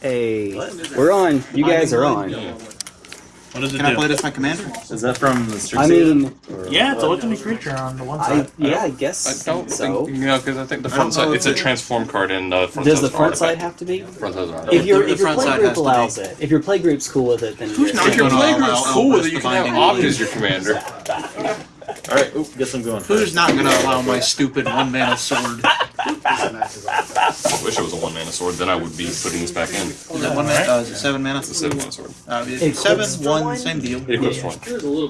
Hey, we're on. You guys are on. What does it Can I play this my commander? Is that from the Strix I mean, or yeah, it's a what? legendary creature on the one I side. yeah, I guess I don't so. think you know because I think the front side it's a transform card and the front side. Does the front an side have to be? Front side's an If your The if your play group has to be. allows it, if your play group's cool with it, then Who's you're- not If your gonna play allow group's cool with it, Elvis you to can have bind Opt any- as your commander. All right, oop, guess I'm going. Who's first. not gonna allow my stupid one mana sword? I wish it was a one mana sword, then I would be putting this back in. Is that one mana? Uh, is it seven mana? It's a seven mana sword. Uh, It seven, one, one? same deal. It equips one.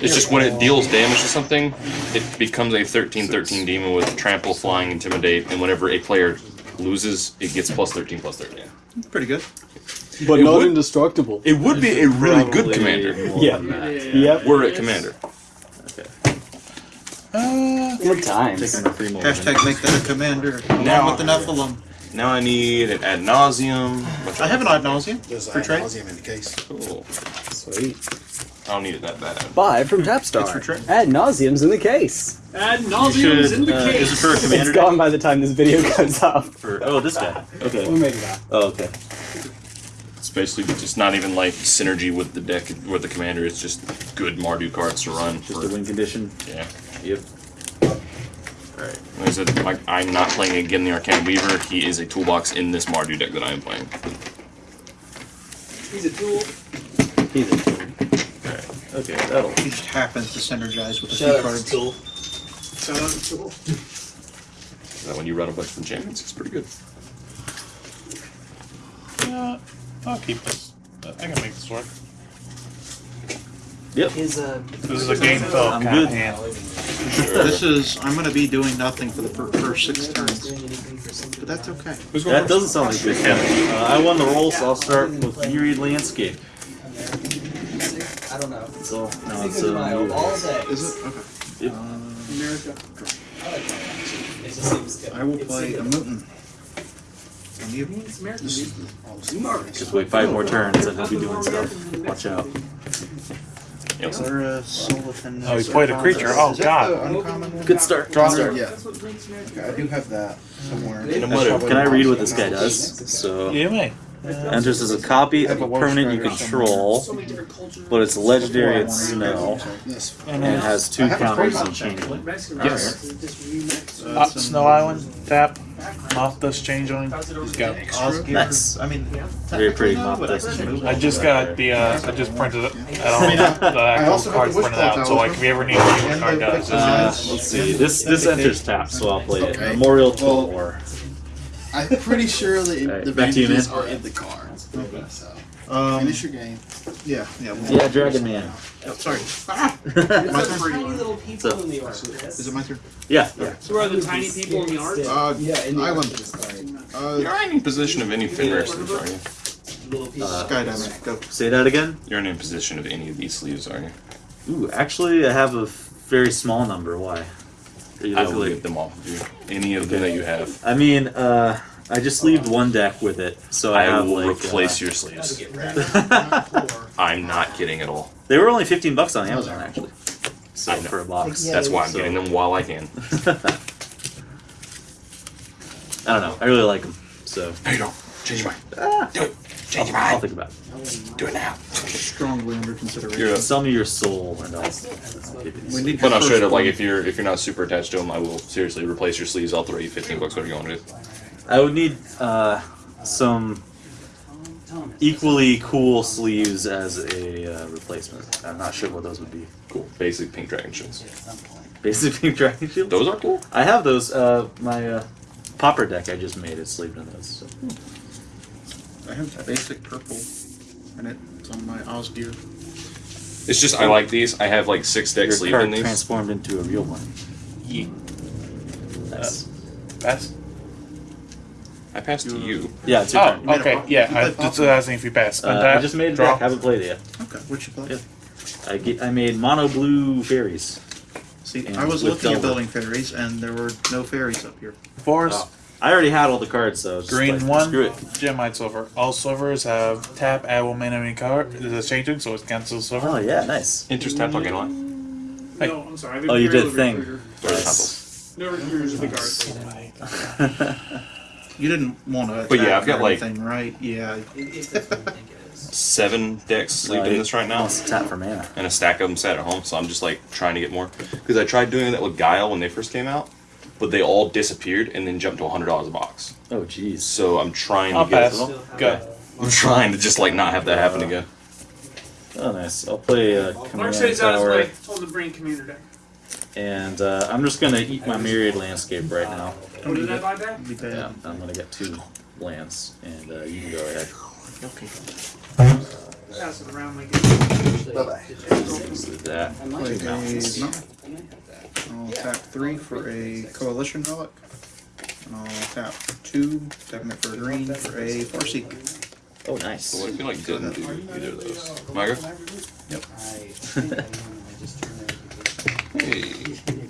It's just when it deals damage to something, it becomes a 13-13 demon with trample, flying, intimidate, and whenever a player loses, it gets plus 13 plus 13. Pretty good. but It not would- indestructible. It would be a really good commander. more Yeah. than that. Yep. Were it commander. Good times. Taking the free more. Hashtag make that a commander. Now- Along with the Nephilim. Now I need an ad nauseam. I have an ad nauseam There's for a trade. nauseam in the case. Cool. Sweet. I don't need it that bad. Buy from Tapstar. It's for trade. Ad nauseam's in the case. Ad You nauseum is in the uh, case. is it for a It's commander? gone by the time this video comes up. For, oh, this guy. Okay. We'll make it out. Oh, okay. It's basically just not even like synergy with the deck with the commander. It's just good Mardu cards to run. Just for, a win condition. Yeah. Yep. Alright. Like I said, like, I'm not playing again the Arcane Weaver. He is a toolbox in this Mardu deck that I am playing. He's a tool. He's a tool. Alright. Okay, that'll. He just happens to synergize with a Shout few cards. to Tool. Shout out to Tool. That when you run a bunch of enchantments, it's pretty good. Yeah, I'll keep this. I can make this work. Yep. His uh. This is a game fill I'm good. of hand. This is I'm gonna be doing nothing for the first six turns, but that's okay. That doesn't sound like good. Uh, I won the roll, so I'll start with Myriad Landscape. I don't know. So, no, it's uh, Myriad. day. Is it okay? Yep. America. It just seems. I will play a mutant. And you? It's America. This dude. is all this Mark. Just wait five more turns and he'll be doing stuff. Watch out. Yep. Or a Sullivan. Oh, he played a creature. Oh, God. the uncommon? Good start. Draw. Yeah, That's what makes America. okay, I do have that somewhere. In a That's mother. probably Can I read what this guy does? So, You may. Enters as a copy of a permanent you control, So many different cultures. but it's legendary and snow, and it has two I have a counters crazy and changeling. Mexican Yes. wrestlers. Uh, Snow Island, tap. Mothdust Changeling. He's got Nice. I mean, Very pretty moth dust I can change. move I just got the, uh, I just printed it. I I don't have the actual also have cards printed out, so like if you ever need to see what card the does, Uh, let's see. This this enters tap, so I'll play it. Memorial to Well, War. I'm pretty sure the, Alright, the back to you, advantages man. are in the cards. So, Um, finish your game. yeah, yeah. well- Yeah, Dragon Man. Oh, sorry. There's My some turn. tiny little people So- in the art. Is it my turn? Yeah. yeah. So are the tiny people in the art? Uh, Yeah, in the Island. art. You're Uh, in any position of any Fenrir sleeves, are you? Little people. Uh, Skydiving. Go. Say that again. You're in any position of any of these sleeves, are you? Ooh, actually, I have a very small number. Why? Are you I looking will like- get them off of you. Any of them that you have. I mean, uh, I just sleeved one deck with it, so I, I have will like. replace uh, your sleeves. your. I'm not kidding at all. they were only fifteen bucks on Amazon actually. So I know. for a box. That's why I'm So- getting them while I can. I don't know. I really like them. So No, you don't. Change your mind. ah, Do it. Change your mind. I'll think about it. Do it now. Strongly under consideration. You're Sell me your soul, and I'll. I'll give it. We need But your no, straight up, like one. if you're if you're not super attached to them, I will seriously replace your sleeves. I'll throw you 15 bucks. What are you going to do? I would need uh, some equally cool sleeves as a uh, replacement. I'm not sure what those would be. Cool. Basic pink dragon shields. Basic pink dragon shield. Those are cool. I have those. Uh, my uh, popper deck I just made is sleeved in those. So. I have basic purple, and it. It's on my Osgear. It's just I like these. I have like six decks Your sleeved card these. transformed into a real one. Yeet. Nice. Pass. I passed to you. yeah, it's your Oh, turn. made a okay. Yeah, you I played just pop- asking if you pass. Uh, I just made a draw. deck. Haven't played it yet. Okay, what'd you play? Yeah. I get. I made mono blue fairies. See, I was with looking at building fairies, and there were no fairies up here. Forest, Oh. I already had all the cards, so just green like, one, Screw it. Gemhide sliver. All silvers have tap, add one mana any card. There's a changing, so it's cancel silver. Oh yeah, nice. Interest tap again what? Hey. No, I'm sorry. Oh, you did Imperial a thing. Recruiter. Or Nice. No recruiters of the guard. You didn't want to. But yeah, I've got, like- anything, right. Yeah. If that's what I think it is. Seven decks sleeping in this right now. Let's tap for mana. and a stack of them sat at home. So I'm just like trying to get more because I tried doing that with Guile when they first came out, but they all disappeared and then jumped to hundred dollars a box. Oh, jeez. So I'm trying I'll to get. pass. Go. I'm trying to just like not have that happen again. Oh, nice. I'll play uh, Mark Command said he's on his Tower, way. Told him to bring commander deck. and uh, I'm just gonna eat my Myriad Landscape right now. What did I buy back? Be bad. Yeah, I'm gonna get two lands, and uh, you can go ahead. Pass it around like it. Bye-bye. Let's that. I Play a mountains. no. I might have that. I'll tap three for a coalition relic. And I'll tap two, tapping it for a green for a Farseek. Oh, So nice. what if you like didn't do either of those? Margaret? I think I normally just turn everything. Hey.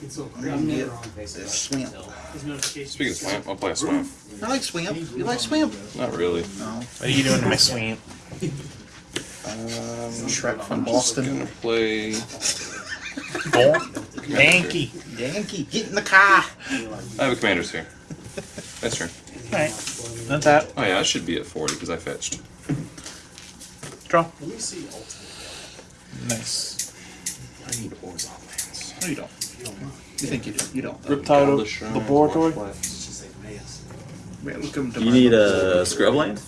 It's so I'm get this swamp. until- His notifications. Speaking of swamp, I'll play a swamp. I like swamp. You like swamp? Not really. No. What are you doing to my swamp? Um, Shrek from Boston. Gonna Boston. play. Yankee. Yankee, get in the car. I have a commander's here. That's turn. Alright. Not that. Oh yeah, I should be at forty because I fetched. Draw. Let me see ultimate. Nice. I need Orzhov lands. No, you don't. You think you do? You don't. Riptide Godless Shrine, Laboratory. Black It's just like mayas. Wait, look him to You need a Scrubland?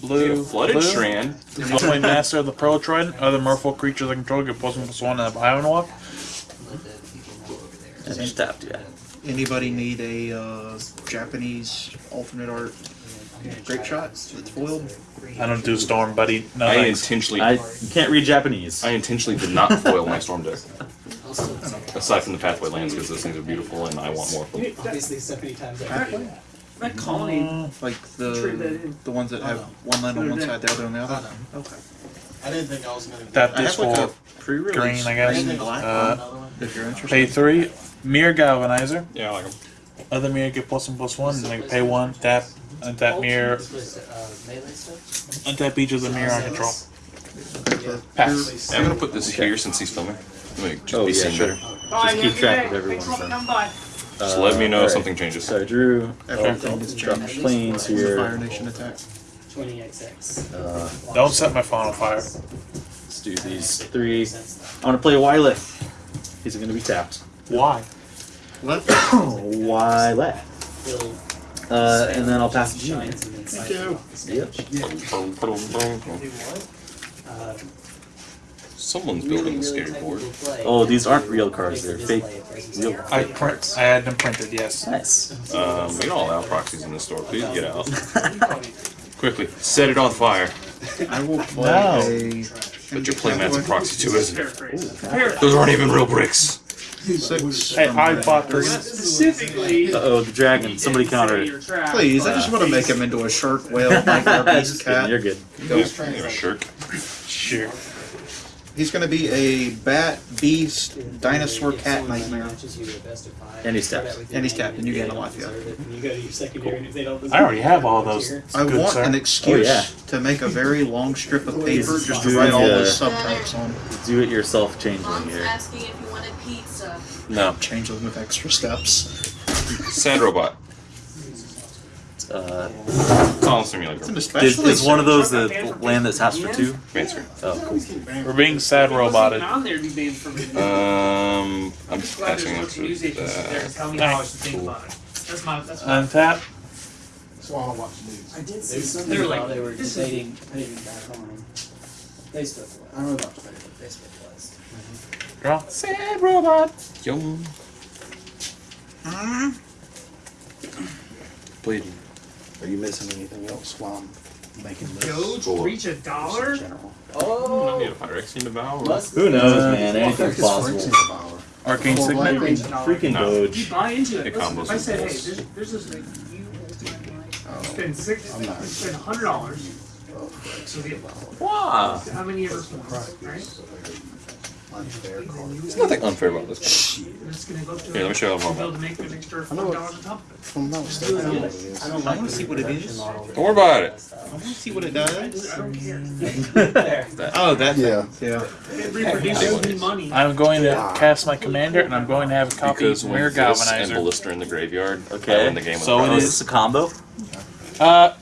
Blue. Flooded blue. Strand. Ultimate Master of the Pearl Trident. Other merfolk creatures I control get plus one plus one and a Islandwalk. Let the people know over there. And just tapped, yeah. Anybody need a uh, Japanese alternate art grapeshot that's foiled? I don't do Storm, buddy. No I thanks. intentionally, I I, can't read Japanese. I intentionally did not foil my storm deck. I'll still take it. Aside from the pathway lands, because those things are beautiful and I want more of them. You- Obviously, so many times I Pathway? That colony. Like Trade that the in. the ones that have one land on one side, the other on the other. Okay. I didn't think I was gonna. Tap I this have like for a pre-release green, I guess. green and black Uh, Another one. if you're interested. Pay three. Mirror Galvanizer. Yeah, I like them. Other mirror get plus one plus one. And then pay one. Tap. Untap mirror. This uh, melee stuff? Untap each of the mirror I control. Yeah. Pass. I'm gonna put this here since he's filming. Let me just Oh, be yeah, seen sure. there. Bye, keep track of everyone. Thanks for then. Coming by. Just let me know if something changes. So I drew Everything is drop changed. planes This is Fire. Nation attack. Twenty XX. Uh, Don't set my phone on fire. let's do these three. I want to play Wyleth. He's going to be tapped. Why? What? Wyleth. Build Uh, and then I'll pass it to you. giants and then Thank you. Yep. Uh, Someone's really, building a really scary board. Oh, these aren't real cars, they're fake- real- I print. I had them printed. Yes. Nice. Um, we don't allow proxies in the store. Please get out. Quickly, set it on fire. I will play No. a. But your playmat's a proxy too, isn't it? Paraphrase. Paraphrase. Those aren't even real bricks. Six. Hey, I the- bought this. Specifically. Uh oh, the dragon. Somebody counter it. Please, I just want to make him into a shark, whale, nightmare, beast, cat. you're good. Ghost You're a shirt. Sure. He's going to be a bat, beast, dinosaur, cat nightmare. And he's tapped. And he's tapped, and you gain a life, yeah. You go your secondary, and if they don't I already have all those. I Good, want sir. an oh, excuse Oh, yeah. to make a very long strip of paper just to write all yeah. those subtypes on. Do it yourself changeling Mom's here. asking if you wanted pizza. No. Change them with extra steps. Sad robot. Uh, Column It's simulator. an is, especially. is one of those the land that taps for two? Fancy. Oh, cool. We're being sad roboted. On there, be banned from it. Um, I'm just glad passing there's no up to news agencies to that. tell me I should think about it. That's my, that's my. Untap. That's I watch the news. I did see something They're while like, they were this is- debating putting it back on. Facebook. I don't know about Twitter, but Facebook was. Draw. Sad robot. Yo. Bleeding. Are you missing anything else while I'm making lists? Go reach a dollar? General. I Oh, need a Pyrex in the bow. must Who knows, man? Anything's Focus for possible. Exeter Power. Arcane Four Signet. black. Freaking No. You Doge. buy into it. It Listen, combos if I with said, hey, there's, there's this oh, thing, you Oh, spend six, I'm not. spend a hundred dollars, oh, so the, Wow. how many ever points, right? Unfair card. There's nothing unfair about this. I'm just gonna go through. Here, let me show you how be more able to make an extra know what- dollars on top of it. If I'm not mistaken, I know what it is. I want to see what it is. I Don't worry about it. I want to see what it does. I don't care. Oh, that Yeah. thing. Yeah. It reproduces money. I'm going to cast my commander, and I'm going to have a copy Because of when Mirror this and Galvanizer. Ballista in the graveyard, Okay. I win the game with So it a is is- this a combo? Uh,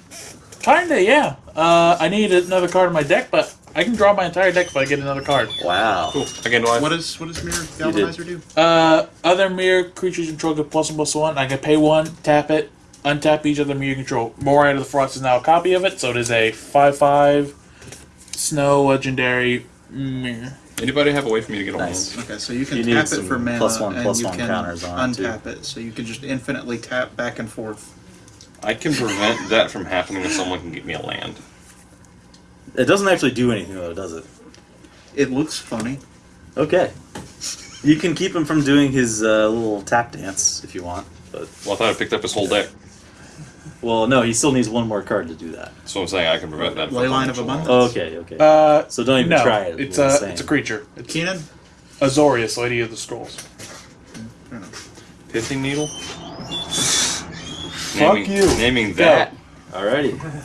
kinda, yeah. Uh, I need another card in my deck, but I can draw my entire deck if I get another card. Wow. Cool. Again, do I? What does what does Mirror You. Galvanizer do? Uh, other mirror creatures you control get plus one plus one. I can pay one, tap it, untap each other mirror control. More out of the Frost is now a copy of it, so it is a five-five snow legendary mirror. Anybody have a way for me to get a Nice. Okay, so you can You tap it for mana plus one, and plus you one can counters on it, too. untap it, so you can just infinitely tap back and forth. I can prevent that from happening if someone can get me a land. It doesn't actually do anything though, does it? It looks funny. Okay. You can keep him from doing his uh, little tap dance if you want, but Well, I thought I picked up his whole deck. well, no, he still needs one more card to do that. So I'm saying I can prevent that. from Leyline of happening. Abundance. Okay, okay. Uh, so don't even no, try it. it's we're a saying. it's a creature. It's Keenan? Azorius, Lady of the Scrolls. Pithing needle. Fuck naming, you. Naming Go. that. Alrighty.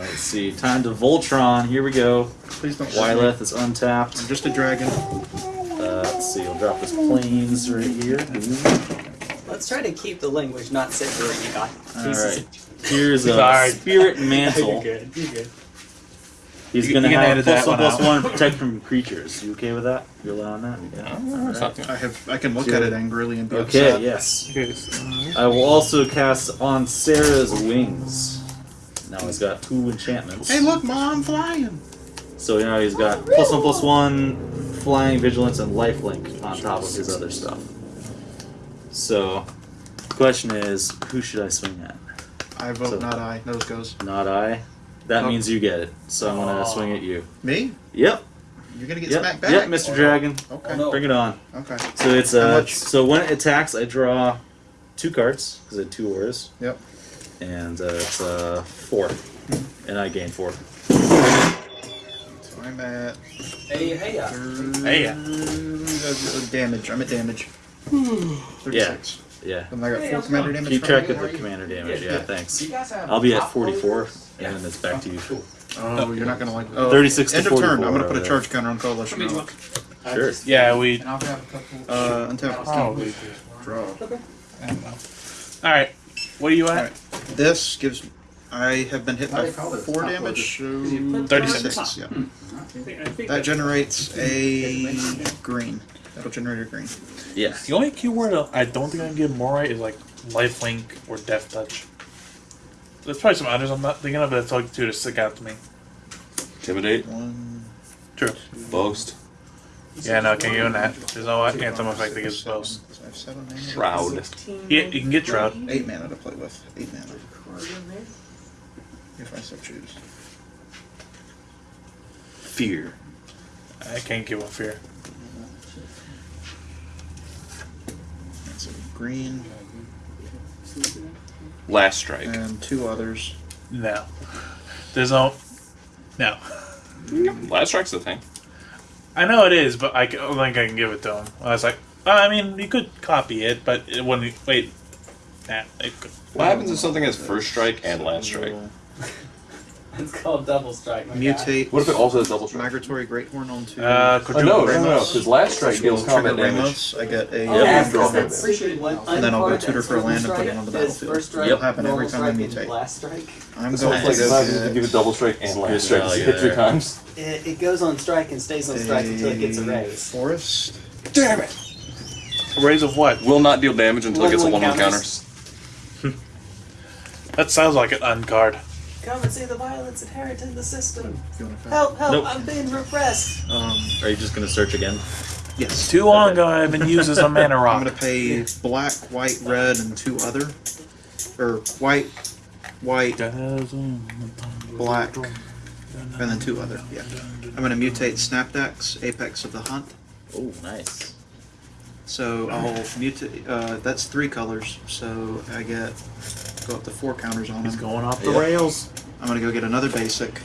Let's see. Time to Voltron. Here we go. Please don't shoot. Wyleth is untapped. I'm just a dragon. Uh, let's see. I'll drop his planes right here. Let's try to keep the language not separating on All pieces. right. Here's a Sorry. Spirit You're Mantle. good. You're good. He's You- gonna you can have edit plus that one, one plus out. one protect from creatures. You okay with that? You allowing that? Yeah. I have I can look at it angrily and be Okay. upset. Yes. Okay, so- I will also cast on Serra's wings. Now he's got two enchantments. Hey, look, mom, I'm flying. So you know he's got plus one plus one, flying vigilance and lifelink on top of his other stuff. So, question is, who should I swing at? I vote So- not I. Nose goes. Not I. That Oh. means you get it. So I'm gonna swing at you. Me? Yep. You're gonna get Yep. smacked back. Yep, Mr. Dragon. Okay. no. Bring it on. Okay. So it's uh, so when it attacks, I draw two cards because I have two auras, Yep. And uh, it's uh four, and I gain four. So I'm at Hey, hey, uh, Hey, yeah. uh, damage. I'm at damage. Yeah. Thirty-six. Yeah. And I got Hey, full how's commander damage. Keep track of the commander damage. Yeah, Yeah. thanks. you guys have I'll be at 44, loaders? and then it's back to you. Oh, you're not gonna like. Oh, 36 to End of turn. I'm gonna put a over charge counter on coalition. Let me Sure. Yeah, we. Uh, untap. Probably. Draw. I. All right, what are you at? Alright. This gives. I have been hit How by do you call this? four damage. loader. Thirty-six. Six. Yeah. I think, I think That generates a green. That'll generate a green. Yeah. The only keyword I don't think I can give more right is like lifelink or death touch. There's probably some others I'm not thinking of, but that's all two to stick out to me. Intimidate. One. True. Boast. Yeah, no, I can't give him that. There's no anthem effect that gives seven. Both. So I have seven mana. Shroud. Yeah, you can get Shroud. Eight mana to play with. Eight mana. If I so choose. Fear. I can't give one fear. That's a green Last strike. and two others. No. There's no. No. Last strike's the thing. I know it is, but I don't think I can give it to him. I was like, I mean, you could copy it, but it wouldn't. Wait. Nah, it could. What happens if something has first strike and last strike? It's called double strike. My guy. Mutate. What if it also has double strike? Migratory Greathorn on two. Uh, Oh, no, no, no, no, because last strike deals will combat trigger damage. Ramos. I get a. Oh, Yeah, yeah, you draw because them. that's appreciated one And then I'll go uncard tutor that's for a land and put it strike on the is battlefield. First strike, It'll happen every normal time I strike, and mutate. Last strike. I'm So going it's like to imagine if you give get it double strike and last Good strike. value Hit three times. It, it goes on strike and stays on strike until it gets a raise. Forest. Damn it! A raise of what? Will not deal damage until it gets a One-one one one counter. counters. That sounds like an uncard. Come and see the violence inherent in the system. If you want to Help, help, Nope. I'm being repressed. Um, Are you just gonna search again? yes. Too long ago, I've been used as a mana I'm gonna pay black, white, red, and two other, or white, white, black, and then two other. Yeah. I'm gonna mutate Snapdax, Apex of the Hunt. Oh, nice. So I'll mutate. Uh, that's three colors. So I get go up to four counters on He's them. going off the Yep. rails. I'm gonna go get another basic.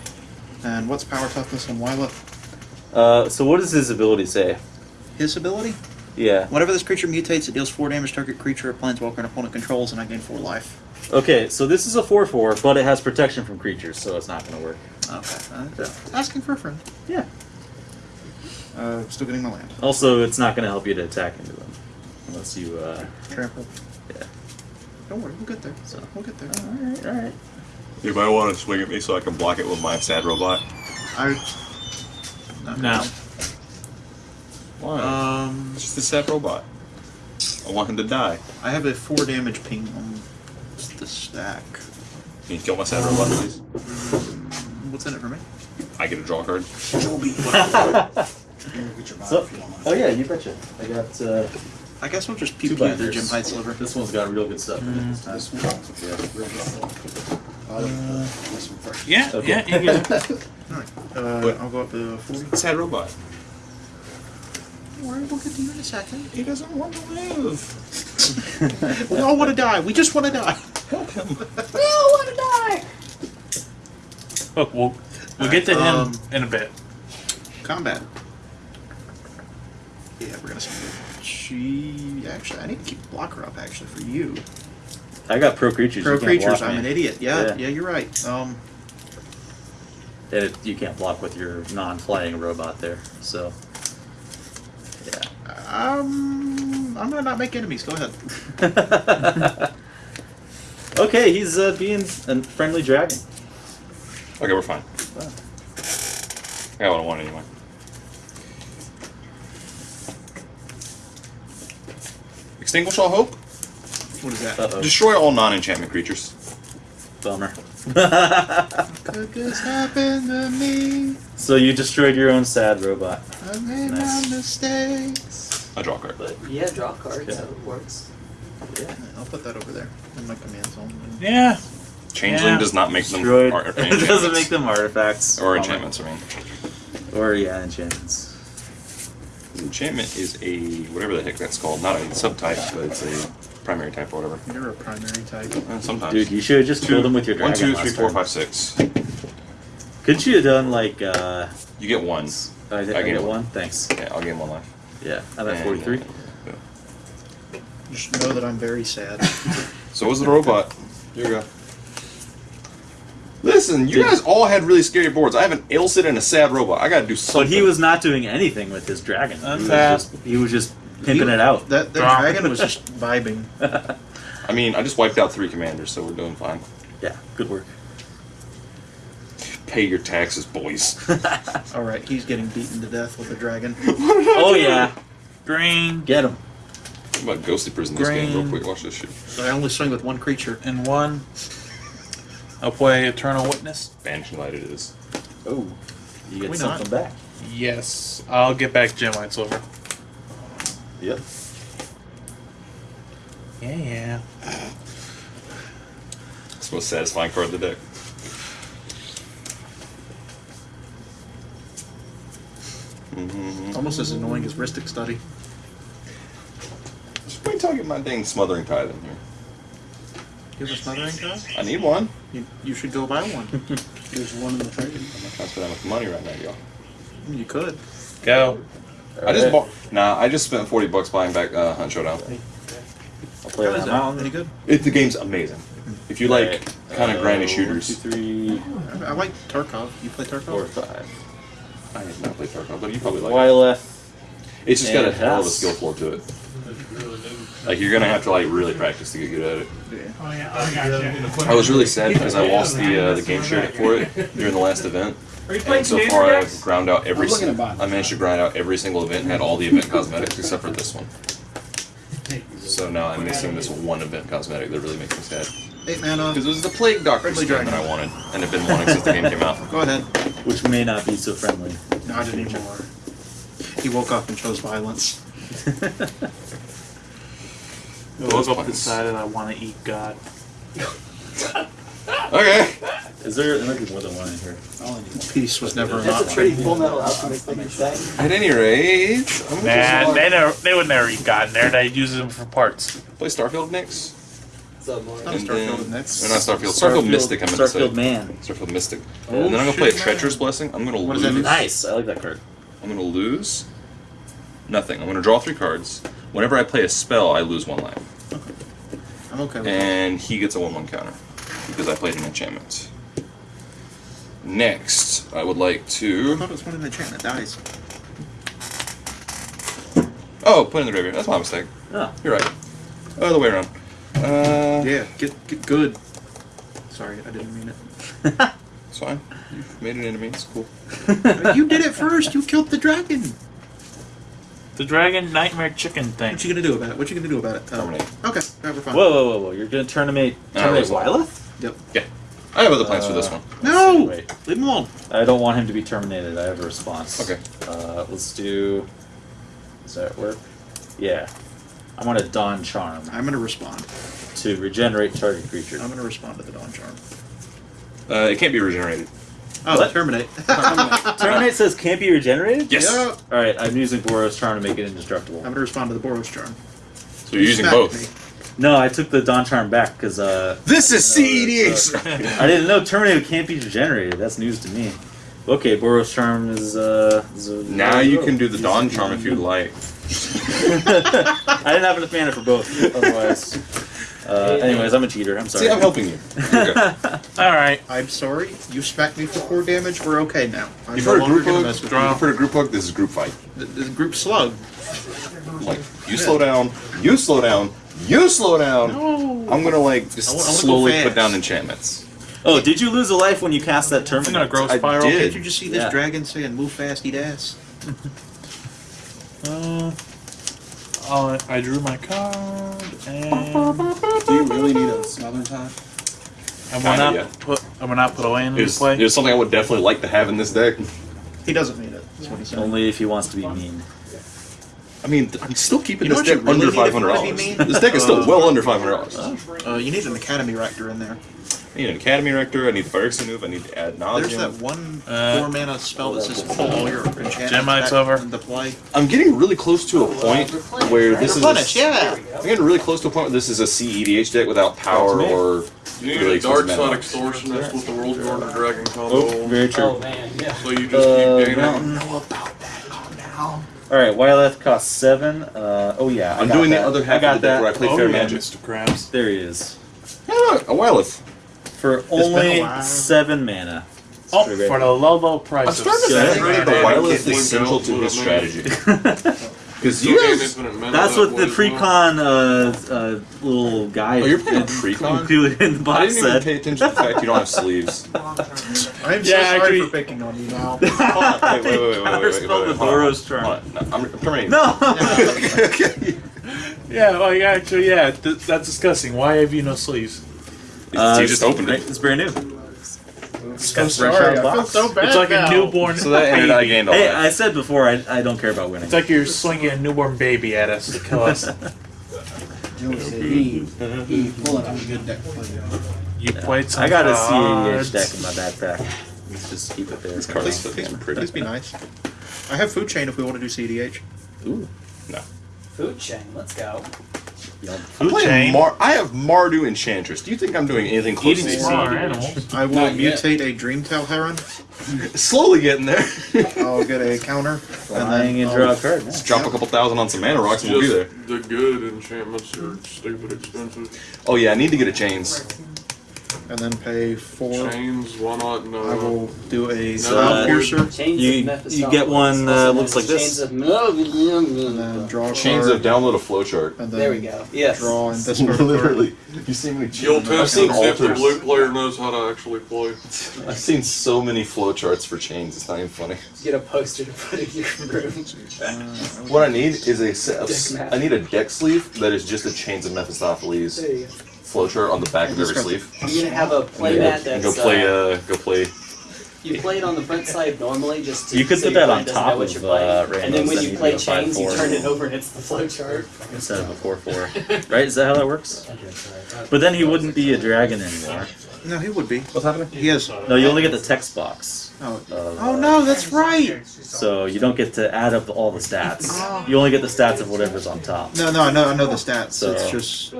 And what's power toughness on Wyla? Uh, so what does his ability say? his ability. Yeah. Whenever this creature mutates, it deals four damage to target creature or planeswalker an opponent controls, and I gain four life. Okay, so this is a 4 4, but it has protection from creatures, so it's not going to work. Okay, uh, asking for a friend. Yeah. Uh, still getting my land. Also, it's not going to help you to attack into them. Unless you, uh. Trample. Yeah. Don't worry, we'll get there. So. We'll get there. Alright, alright. You might want to swing at me so I can block it with my sad robot. I. not No. Why? Um, it's just a sad robot. I want him to die. I have a four damage ping on the stack. Can you kill my sad robot, please? What's in it for me? I get a draw card. So, oh yeah, you betcha. I got, uh. I guess we'll just Two pew pew the binders. Gemhide sliver. This one's got real good stuff in it this time. This one, Yeah. real good. I like this one first. Yeah, Okay. yeah, you get it. Alright, uh, I'll go up to 40. Sad robot. Don't worry, we'll get to you in a second. He doesn't want to live. We all want to die. We just want to die. Help him. We all want to die. Look, we'll we'll get to him Um, in a bit. Combat. Yeah, we're gonna send it. She actually, I need to keep blocker up actually for you. I got pro creatures. Pro you can't creatures, block I'm me. an idiot. Yeah, Yeah. yeah, you're right. Um, And it, you can't block with your non-flying robot there. So, yeah. um, I'm gonna not make enemies. Go ahead. okay, he's uh, being a friendly dragon. Okay, we're fine. I don't want anyway. Extinguish all hope. What is that? Uh-oh. Destroy all non-enchantment creatures. Bummer. Could this happen to me? so you destroyed your own sad robot. I made Nice. my mistakes. I draw a card. But Yeah, draw cards, Yeah. so it works. yeah. I'll put that over there in my command zone. Yeah. Changeling Yeah. does not make them Destroyed. ar- it doesn't make them artifacts. or enchantments. I mean, Or yeah, enchantments. 'Cause enchantment is a whatever the heck that's called. Not a subtype, but it's a primary type or whatever. You're a primary type. Uh, sometimes. Dude, you should have just killed them with your One, dragon. two, last four, turn. five, six. Couldn't you have done like uh You get one. I, I, I get get one? one. Thanks. Yeah, I'll gain one life. Yeah. I'm at And, forty three. uh, Just know that I'm very sad. So was the robot. Here we go. Listen, you Did- guys all had really scary boards. I have an Ailsid and a sad robot. I gotta do something. But he was not doing anything with his dragon. That's he, was just, he was just pimping it out. That that dragon was just vibing. I mean, I just wiped out three commanders, so we're doing fine. Yeah, good work. Pay your taxes, boys. All right, he's getting beaten to death with a dragon. Oh yeah, Green get him. What about ghostly prison this game? Real quick, watch this shit. So I only swing with one creature. and one. I'll play Eternal Witness. Banishing light it is. Oh, you get Why something back. Yes, I'll get back Gemhide Sliver. Yep. Yeah, yeah. It's the most satisfying card of the deck. Mm-hmm. Almost as annoying as Rhystic Study. Just wait until I get my dang smothering tithe in here. Give us another income? I need one. You, you should go buy one. There's one in the trade. I'm not trying to spend that much money right now, y'all. you could. Go. I just bought. Nah, I just spent forty bucks buying back uh, Hunt Showdown. I'll play How that is mountain. Any good? It, the game's amazing. If you like kind of Uh, grindy shooters, Two, three, I, I like Tarkov. You play Tarkov? four, five. I have not played Tarkov, but you probably like. it. It's just got a hell of a skill floor to it. Like you're gonna have to like really practice to get good at it. Oh yeah, I got you. I was really sad because I lost the uh, the game share for it during the last event. Are you playing And so far. I've ground out every. I'm Single. I managed to grind out every single event and had all the event cosmetics except for this one. So now I'm missing this one event cosmetic that really makes me sad. Eight mana. Because it was the Plague Doctor Friendly skin that. I wanted and have been wanting since the game came out. Go ahead. Which may not be so friendly. Not anymore. He woke up and chose violence. I woke up and decided I want to eat God. Okay. Is there? There might be more than one in here. I only need one. Peace was never an That's a option. pretty full metal alchemist thing to say. At any rate, I'm gonna Nah, they never, they would never eat God in there. They use them for parts. play Starfield next. So more. Not And Starfield then- next. Or not Starfield. Starfield, Mystic. I'm gonna say. Starfield Man. Starfield Mystic. Oh, and then I'm gonna play a shit, Treacherous Blessing. I'm gonna What does that lose. Nice. I like that card. I'm gonna lose. Nothing. I'm gonna draw three cards. Whenever I play a spell, I lose one life, Okay. I'm okay with that. and he gets a one-one counter because I played an enchantment. Next, I would like I to. thought it was one of the enchantment dies. Oh, put in the graveyard. That's my mistake. Oh. You're right. Other way around. Uh, Yeah, get get good. Sorry, I didn't mean it. It's fine. You've made it into me. It's cool. you did it first. You killed the dragon. The dragon nightmare chicken thing. What you gonna do about it? What you gonna do about it? Oh, Terminate. Okay, yeah, we're fine. Whoa, whoa, whoa, whoa! You're gonna terminate Uh, terminate resolve. Wyleth? Yep. I have other plans for this Uh, one. No, Wait, leave him alone. I don't want him to be terminated. I have a response. Okay. Uh, let's do. Does that work? Yeah. I'm gonna Dawn Charm I'm gonna respond. to regenerate target creature. I'm gonna respond to the dawn charm. Uh, it can't be regenerated. Oh, What? terminate. Terminate says can't be regenerated. Yes. Yeah. All right, I'm using Boros Charm to make it indestructible. I'm gonna respond to the Boros charm. So you're using both. me. No, I took the Dawn Charm back because uh, This is CEDH. I didn't know Terminator can't be regenerated. That's news to me. Okay, Boros Charm is uh. Is a, now you can do the Dawn Charm if you'd like. I didn't have enough mana for both. Otherwise. Uh, anyways, I'm a cheater. I'm sorry. See, I'm helping you. All right. I'm sorry. You smacked me for four damage. We're okay now. I'm You've no heard of longer group gonna hug? mess with You've heard of group hug? This is group fight. you. The, the group slug. Like, you slow down, you slow down, you slow down. No. I'm gonna like just I wa- I wanna go slowly fast. put down enchantments. Oh, did you lose a life when you cast that I'm gonna Terminator? grow I spiral. did. Can't you just see this Yeah. dragon saying "move fast, eat ass"? Uh, oh, I drew my card and Do you really need a smother time? I'm gonna Kinda, not yeah. put I'm gonna not put away into It was, play. it was something I would definitely like to have in this deck. He doesn't need it. That's what he said. Only if he wants to be mean. I mean, I'm still keeping You know this what you deck under really need if five you hundred wanna dollars. mean? This deck is still well under five hundred dollars. Uh, you need an academy rector in there. I need an Academy Rector. I need the Phyrexian move. I need to add knowledge. There's that one Uh, four mana spell that says pull all your enchantments Gemhide's back over. into play. I'm getting really close to a point where this is. Replenish, A, yeah. I'm getting really close to a point where this is a CEDH deck without power That's me. or You need really a dark expensive side mana. extortionist with the world Garden dragon combo. Oh, very true. Oh man, yeah. So you just Uh, keep gaining. mountain. All right, Wyleth costs seven. Uh, oh yeah, I I'm got doing that. the other half I half got of the deck that. where I play oh Fair yeah, Magic. Mr. Krabs. There he is. Yeah, a Wyleth. For only seven mana. Oh, for the low low price. I'm of starting to think that the Yeah. Is central to his strategy. Because you guys, that's what the as uh, uh, little guy. Oh, you're playing in- pre-con? included in the I box didn't even said. pay attention to the fact you don't have sleeves. I'm so Yeah, sorry for picking on you now. Hold on, wait, wait, wait, wait, wait, wait, wait, wait, the Boros charm. No, I'm, I'm terminating. No. Yeah, well, yeah, actually, yeah, th- that's disgusting. Why have you no sleeves? Uh, you just opened it. It's brand new. so fresh out of I feel box. so bad It's like now. a newborn. So that ended I baby. gained all Hey, that. I said before I, I don't care about winning. It's like you're swinging a newborn baby at us to kill us. Joey said he, he pulling out a good deck for you. You played some I got a cards. CEDH deck in my backpack. Let's just keep it there. These cards Please, still please, pretty. please be nice. I have food chain if we want to do CDH. Ooh, No. Food chain. Let's go. I'm playing chain. Mar- I have Mardu Enchantress. Do you think I'm doing anything close Eating to smaller animals. I will Not yet. mutate a Dreamtail Heron. Slowly getting there. I'll get a counter. flying and I'll- draw a card. Yeah. Just drop a couple thousand on some mana rocks and we'll be there. The good enchantments are stupid expensive. Oh yeah, I need to get a chains. And then pay four. Chains, why not? No. I will do a So, Spell uh, Piercer. Chains You- of you Mephistopheles. get one, uh, Also looks known like as this. Chains of And then draw a Chains card. of download a flowchart. And then There we go. Yes. Draw and discard a card. Literally, you see me. You'll I've test seen and if the blue player knows how to actually play. I've seen so many flowcharts for chains. It's not even funny. Get a poster to put in your room. What I need is a set of. Deck map. I need a deck sleeve that is just a chains of Mephistopheles There you go. Flowchart on the back of every sleeve. I'm gonna have a And playmat go, that's go play. uh, Uh, go play. you play it on the front side normally just to You could so put that on top of, uh, and then when you you play do chains, you 5-4. turn it over and it's the flowchart. Instead of a four four, right? Is that how that works? But then he wouldn't be a dragon anymore. No, he would be. What's happening? He is. No, you only get the text box. Oh, Of, oh uh, no, that's right. So you don't get to add up all the stats. You only get the stats of whatever's on top. No, no, I know, I know the stats. So- It's just.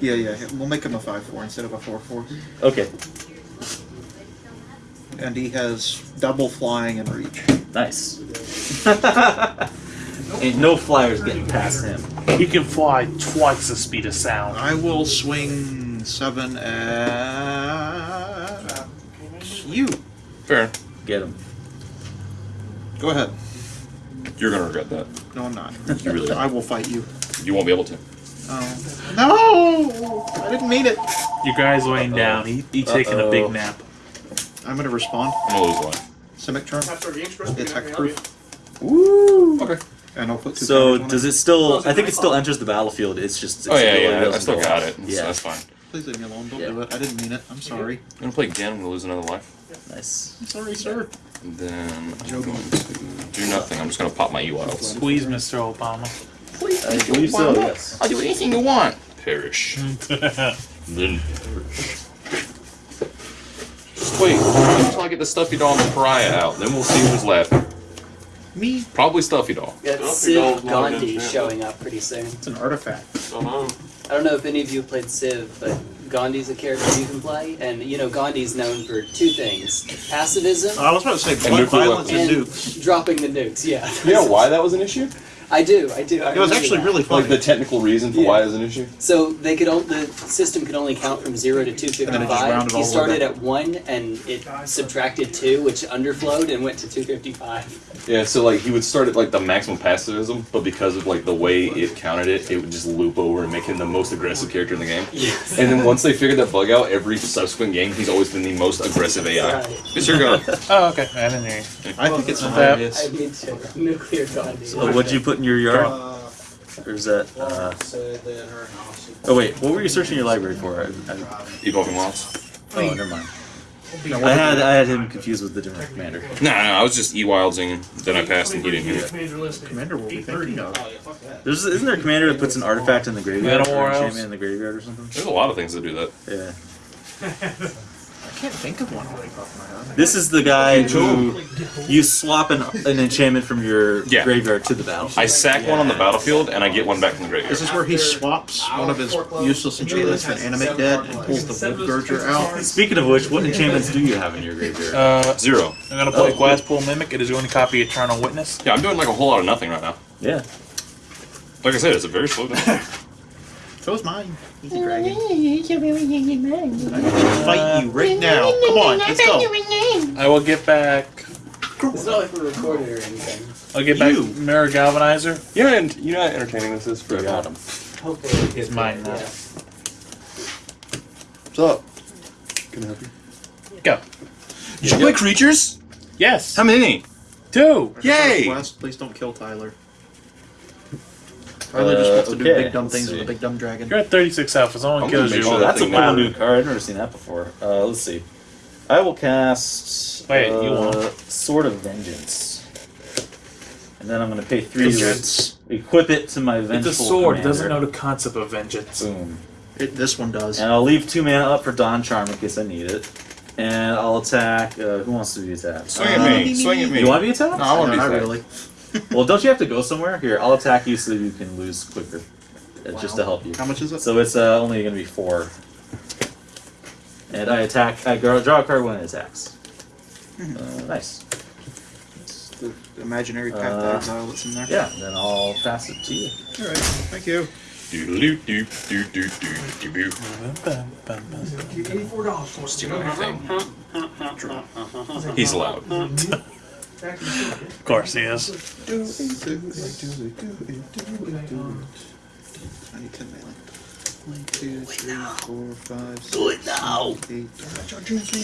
Yeah, yeah. We'll make him a five-four instead of a four-four. Okay, And he has double flying and reach. nice. Ain't no flyers getting past him. He can fly twice the speed of sound. I will swing seven at you. Fair. Get him. Go ahead. You're gonna regret that. No, I'm not. You really I will fight you. You won't be able to. Oh. No! I didn't mean it. You guys laying down. He, he taking a big nap. I'm gonna respond. I'm gonna lose life. Simic turn. Attack proof. Woo! Okay. And I'll put two So does it still? I think it still enters the battlefield. It's just. It's Oh yeah, ability yeah. I still got it. That's, Yeah. that's fine. Please leave me alone. Don't Yeah. do it. I didn't mean it. I'm sorry. I'm gonna play again. I'm gonna lose another life. Nice. I'm sorry, sir. And then I'm going to do nothing. I'm just gonna pop my E-Wilds. Squeeze Mr. Obama. I believe so. Yes. I'll do anything you want. Perish. then perish. Just wait until I get the stuffy doll and the pariah out. Then we'll see who's left. Me? Probably stuffy doll. Got Don't be Civ all blown Gandhi showing up pretty soon. It's an artifact. Uh-huh. I don't know if any of you have played Civ, but Gandhi's a character you can play, and you know Gandhi's known for two things: pacifism I was about to say blood, violence, and and nukes. dropping the nukes. Yeah, You know why that was an issue? I do, I do. I It was actually that. really funny. Like the technical reason for Yeah. why it was an issue? So they could only, the system could only count from zero to two fifty And then it just five. rounded all He started at one, and it subtracted two, which underflowed, and went to two fifty five. Yeah, so like he would start at like the maximum pacifism, but because of like the way it counted it, it would just loop over and make him the most aggressive character in the game. Yes. And then once they figured that bug out, every subsequent game he's always been the most aggressive AI. Right. It's your go. Oh, okay. I didn't hear you. I think it's That- hilarious. I need to nuclear Gandhi. So what'd you put in your yard? Or is that? Uh, oh wait, what were you searching your library for? I, I, Evolving Wilds. oh, never mind. I had I had him confused with the different commander. No, no, I was just E-Wildsing, then I passed and he didn't hear it. Major listing. Commander will be thinking of. There's isn't there a commander that puts an artifact in the graveyard Metal or War enchantment in the graveyard or something? There's a lot of things that do that. Yeah. I can't think of one off the top of my head. This is the guy who you swap an, an enchantment from your Yeah. graveyard to the battlefield. I sack one on the battlefield and I get one back from the graveyard. This is where he swaps one of his useless enchantments for an animate dead and pulls the Worldgorger out. Speaking of which, what enchantments do you have in your graveyard? Uh, Zero. I'm gonna play Oh. Glasspool Mimic. It is going to copy Eternal Witness. Yeah, I'm doing like a whole lot of nothing right now. Yeah. Like I said, it's a very slow day. So is mine. Easy dragon. I'm gonna fight you right now. Come on, let's go. I will get back. It's not like we're recorded or anything. I'll get back You. Mirror Galvanizer. you know, and you know how entertaining this is for Got him. Hopefully, It's mine now. Yeah. What's up? Can I help you? Go. Did you play creatures? Yes. How many? Two. Yay! West, please don't kill Tyler. Tyler just wants to do okay, big dumb let's things with a big dumb dragon. You're at 36 health. If someone I'm gonna kills you, sure Oh, that that's a thing cool matters. new card. I've never seen that before. Uh, let's see. I will cast. Wait, you uh, won't. Sword of Vengeance. And then I'm going to pay three Vengeance. to equip it to my vengeful it's a sword. It commander. doesn't know the concept of vengeance. Boom. It, this one does. And I'll leave two mana up for Dawn Charm in case I need it. And I'll attack. Uh, who wants to be attacked? Swing at Uh, me. Swing at me. You want to be attacked? No, I want to be not really. Well, don't you have to go somewhere? Here, I'll attack you so you can lose quicker. Uh, Just to help you. How much is it? So it's uh, only going to be four. And I attack. I draw draw a card when it attacks. Uh, nice. It's the imaginary path Uh, to exile that's in there. Yeah, then I'll pass it to you. Alright, thank you. Doodaloo doo doo doo doo doo doo. Eighty-four dollars for it. Steal everything. He's loud. Of course he is. Do I need 10 melee. One, two, three, four, five, six, Do it now. seven, eight,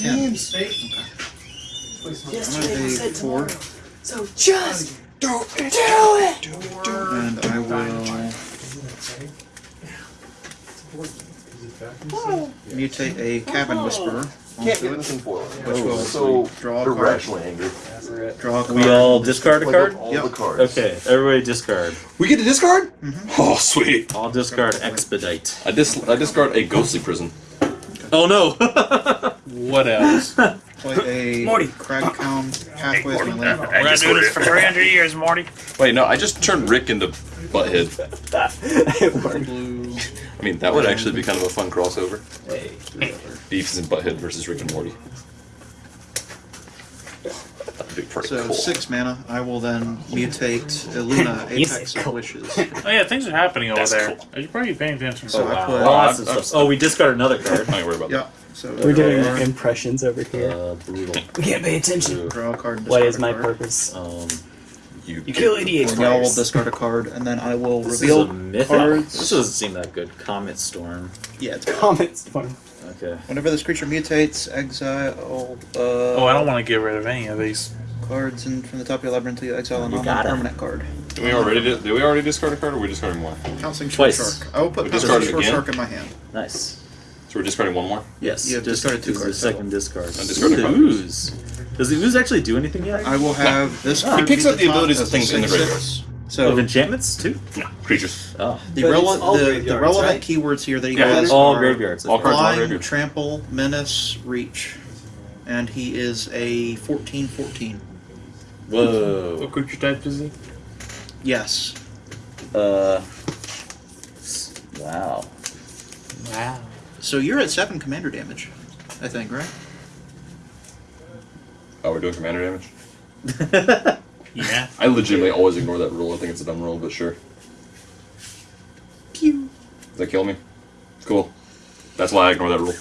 Ten. ten. Yesterday I'm I gonna said pay four, tomorrow. So just do it. Do it. and I will mutate a cavern whisperer Can't onto get it, this in foil. which will So draw a card. irrationally angry. Draw a card. We all discard a Play card? up all Yep. the cards. Okay, everybody discard. We get to discard? Mm-hmm. Oh, sweet. I'll discard expedite. I dis I discard a ghostly prison. Oh no! What else? Play a Morty. Cragcliff pathway as my land. We're gonna do this for 300 years, Morty. Wait, no, I just turned Rick into Butthead. Blue. I mean, that would actually be kind of a fun crossover. Beavis and Butthead versus Rick and Morty. be pretty So cool. six mana. I will then mutate Luna Apex of cool. Wishes. Oh yeah, things are happening over That's there. cool. You probably paying attention. So oh, I wow. put- Lots of I'm- stuff. Oh, we discard another card. I ain't worried about Yeah. So We're doing draw, impressions over here. Uh, brutal. We can't pay attention. draw a card. And What discard is a my card. purpose? Um, that. You, You kill idiots. And y'all will discard a card, and then I will this reveal is a mythic. cards. This doesn't seem that good. Comet Storm. Yeah, it's Comments. Fun. Okay. Whenever this creature mutates, exile uh, Oh, I don't want to get rid of any of these. cards and from the top of your library until you exile a You got it. non-permanent card. Did we already did, did we already discard a card, or are we discarding more? Pouncing Short Twice. Shark. I will put We Pouncing Short again? Shark in my hand. Nice. So we're discarding one more. Yes. You have just discarded two use the cards second discard. I discarded Ooh, the five. ooze. Does the ooze actually do anything yet? I will have this. He card picks up the top abilities of things in the 6/6. graveyard. So of enchantments too. No, creatures. Oh. the, rele- all the, the relevant right? keywords here that he Yeah, has it's All are graveyards. all cards. Flying, graveyard. Trample, Menace, Reach, and he is a 14-14. Whoa. What creature type is he? Yes. Uh. Wow. Wow. So you're at seven commander damage, I think, right? Oh, we're doing commander damage. Yeah. I legitimately always ignore that rule. I think it's a dumb rule, but sure. Pew. Does that kill me? Cool. That's why I ignore that rule.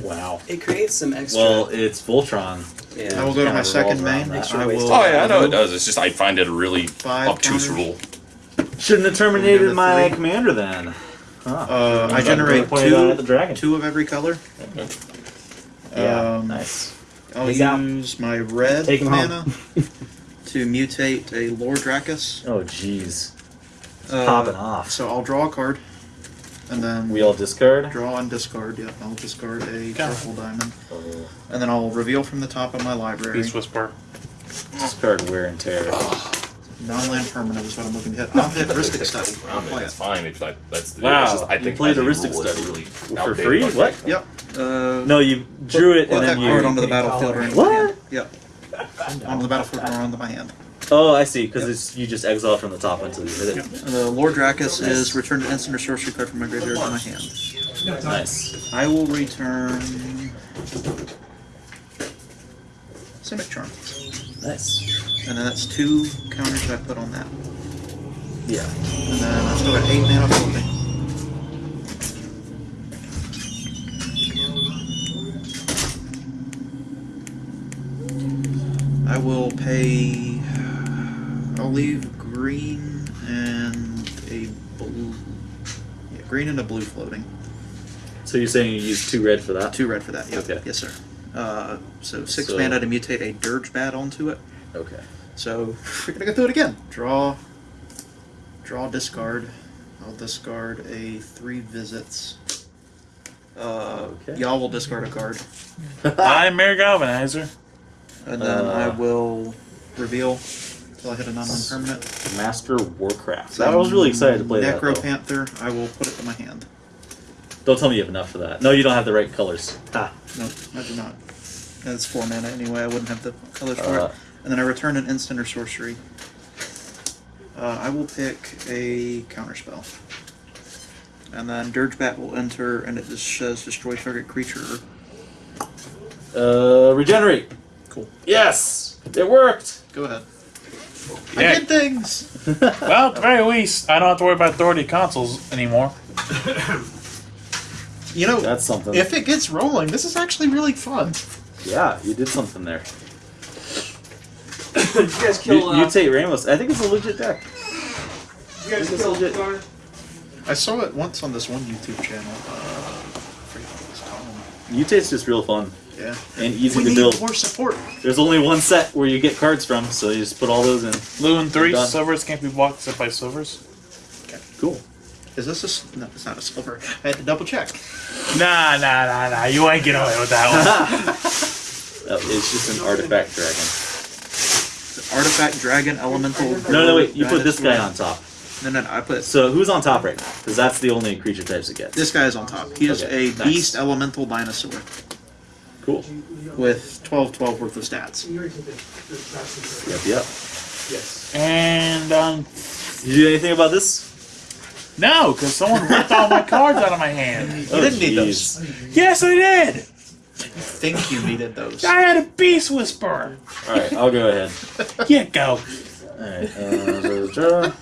wow. It creates some extra. Well, it's Voltron. yeah. I will go to my second main. I will. Oh yeah, I know it does. It's just I find it a really Five obtuse counters. rule. Shouldn't have terminated my commander then. Huh. Uh, I generate pointed out at the two, two of every color. Yeah. Um, nice. I'll He's out. use my red Take mana to mutate a Lore Drakkis. Oh jeez. Uh, Popping off. So I'll draw a card, and then We all discard. draw and discard. Yep, I'll discard a Got it. purple diamond, Oh, and then I'll reveal from the top of my library. Beast Whisper. discard wear and tear. Non-land permanent is what I'm looking to hit. I'll hit Rhystic Study. I'll play That's it. fine. If I, that's the, Wow, it's just, I you think played I a Rhystic Study. really For outdated free? on What? that. Yep. Uh, No, you drew it and put and that then card you. onto the battlefield or into What? my hand. Yep. Onto the battlefield or onto my hand. Oh, I see. Because you just exile from the top until you hit it. The Lore Drakkis is return an instant or sorcery card from my graveyard to my hand. Nice. I will return Simic Charm. Nice. And then that's two counters I put on that. Yeah. And then I've still got eight mana floating. I will pay. I'll leave green and a blue. Yeah, green and a blue floating. So you're saying you use two red for that? Two red for that. Yep. Okay. Yes, sir. Uh, so six So- mana to mutate a dirge bat onto it. Okay. So we're gonna go through it again. Draw, draw, discard. I'll discard a three visits. Uh, Okay. Y'all will discard a card, I'm Mayor Galvanizer. and then I Uh. will reveal until I hit a non-land permanent. Master Warcraft. I was really excited to play that. Necro though. Panther. I will put it in my hand. Don't tell me you have enough for that. No, you don't have the right colors. Ah. No, I do not. That's four mana anyway. I wouldn't have the colors for Uh, it. And then I return an instant or sorcery. Uh, I will pick a counterspell. And then Dirge Bat will enter, and it just says destroy target creature. uh, regenerate. Cool. Yes, it worked. Go ahead. Yeah. I did things. Well, at the very least, I don't have to worry about authority consuls anymore. You know, That's something. if it gets rolling, this is actually really fun. Yeah, you did something there. Did you guys You, kill? Uh, mutate Ramos. I think it's a legit deck. you guys this kill legit. Garnet? I saw it once on this one YouTube channel. Uh, I forget what it was called. Mutate's just real fun Yeah. and easy we to need build. more support. There's only one set where you get cards from, so you just put all those in. Blue and three slivers can't be blocked except by slivers. Cool. Is this a? s- No, it's not a sliver. I had to double check. Nah, nah, nah, nah. You ain't get away with that one. Oh, it's just an artifact dragon. Artifact, dragon, elemental. No, no, wait. You put this guy on top. No, no, no, I put So who's on top right now? Because that's the only creature types it gets. this guy is on top. He is Okay, a nice. beast elemental dinosaur Cool. with 12 12 worth of stats. Yep, yep. Yes. And um, Did you do anything about this? No, because someone ripped all my cards out of my hand. You didn't need those. Yes, I did. think you needed those. I had a beast whisperer. All right, I'll go ahead. Yeah, go. All right. Uh, draw.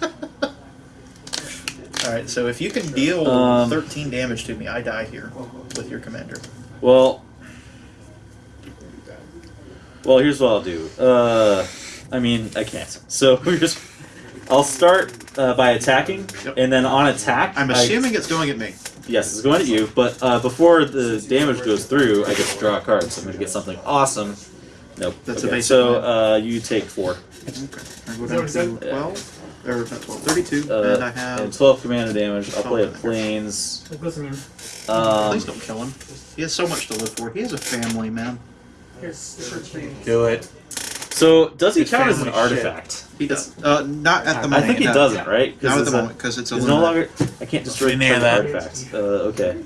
All right, so if you can deal Um, 13 damage to me, I die here with your commander. Well, well, here's what I'll do. Uh, I mean, I can't. So we're just. I'll start uh, by attacking, Yep. and then on attack, I'm I- assuming it's going at me. yes, it's going at you. But uh, before the damage goes through, I get to draw a card. So I'm going to get something awesome. Nope. That's a okay, basic So uh, you take four. Okay. I go down to 12. Or not 12, 32. Uh, and I have. and 12 commander damage. I'll play a Oh, planes. Listen, Um, Please don't kill him. He has so much to live for. He has a family, man. Do it. So does he His count as an family shit. artifact? He does. Uh, not at the moment. I moment. think he no. doesn't, right? 'Cause Not at it's the a- moment, because it's a no longer. I can't destroy hear target that. artifacts. Uh, okay.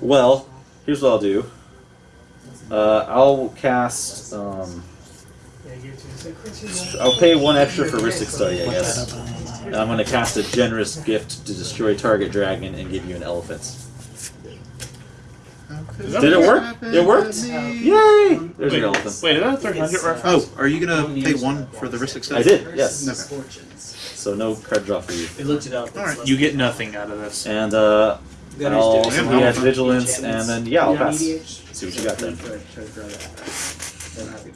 Well, here's what I'll do. Uh, I'll cast. Um, I'll pay one extra for Rhystic Study, I guess. And I'm going to cast a generous gift to destroy target dragon and give you an elephant. Did it work? It worked? Yay! There's an elephant. Wait, is that a 300 reference? Oh, are you gonna pay one for the Rhystic I did, yes. Okay. So no card draw for you. We looked it up. Alright. You get nothing out of this. And uh, Gunners I'll do. Yeah, he has vigilance, and then yeah, I'll pass. See what you got then.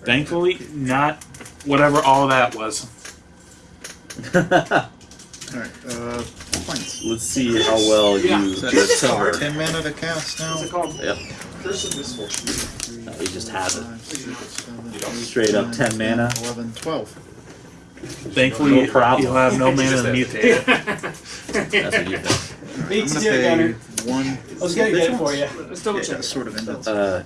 Thankfully, not whatever all that was. Alright, uh, points. Let's see how well you So that's recover. 10 mana to cast now. What's it called? Yep. Curse of Misfortune. No, he just has it. Five, six, seven, Straight up 10 mana. 11, 12. Thankfully, No problem. you'll have no mana to mutate. That's what you think. Alright, Beats I'm you, gonna Gunner. pay one. I was gonna get it for you. let's double Yeah, check. it sort of ended. Uh,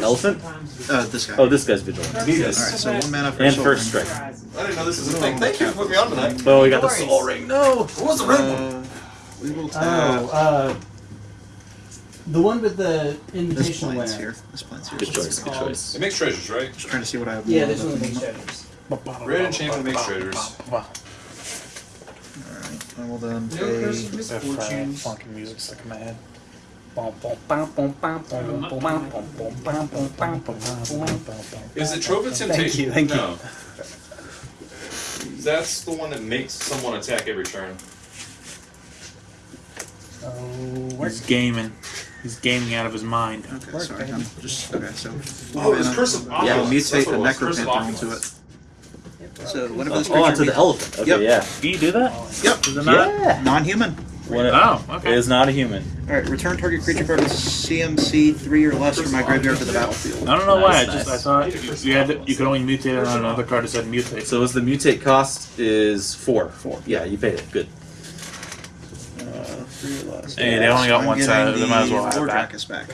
elephant? Uh, this guy. Oh, this guy's vigilant. Alright, so one mana for And first strike. I didn't know this was a thing. Thank you for putting me on tonight. Oh, we got the soul ring. No. What was the red one? Uh, we will tap Oh, uh, the one with the this invitational plant's here. This plant's here. Good choice. Good choice. It makes treasures, right? Just trying to see what I have. Yeah, more there's of one at with the the moment. Red enchantment makes treasures. Alright, I will then No curse of pay. misfortune. Funky music stuck in my head. Is it Trove of Thank you, thank you. no. That's the one that makes someone attack every turn. Oh, He's gaming. He's gaming out of his mind. Okay, sorry. I'm just okay. So. Oh, it was. Curse of Yeah, Opulence. mutate the what it was, Curse of Necropanther into it. So whenever this Oh, onto the elephant. Okay, Yep. yeah. Can you do that? Oh, yep. Is it not? Yeah. Non-human. When it, Oh, it okay. is not a human. All right. Return target creature card with CMC three or less from my graveyard to the battlefield. I don't know why. I just nice. I thought you had to, you could only mutate it on another card that said mutate. So is the mutate cost is four. Four. Yeah, you paid it. Good. Uh, three or less. Hey, they only got I'm one getting side. They the might as well have Lord that. Dracus back.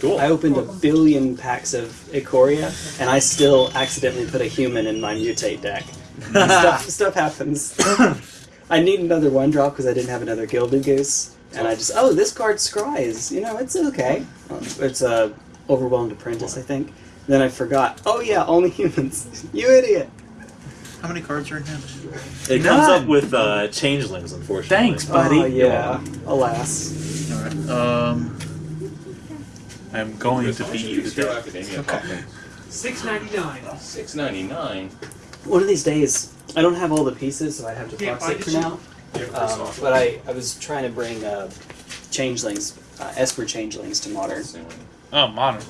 Cool. I opened a billion packs of Ikoria, and I still accidentally put a human in my mutate deck. stuff, stuff happens. I need another one drop because I didn't have another Gilded Goose, and I just oh this card scries. You know it's okay. Um, It's a overwhelmed apprentice, I think. Then I forgot. Oh yeah, only humans. you idiot. How many cards are in hand? It comes up with uh, changelings, unfortunately. Thanks, buddy. Oh yeah. Alas. All right. Um. I'm going to beat you Hero today. Okay. Six ninety nine. Six ninety nine. One of these days, I don't have all the pieces, so I have to Can't box it for now. Um, but I, I was trying to bring uh, changelings, uh, Esper changelings to modern. Oh, modern.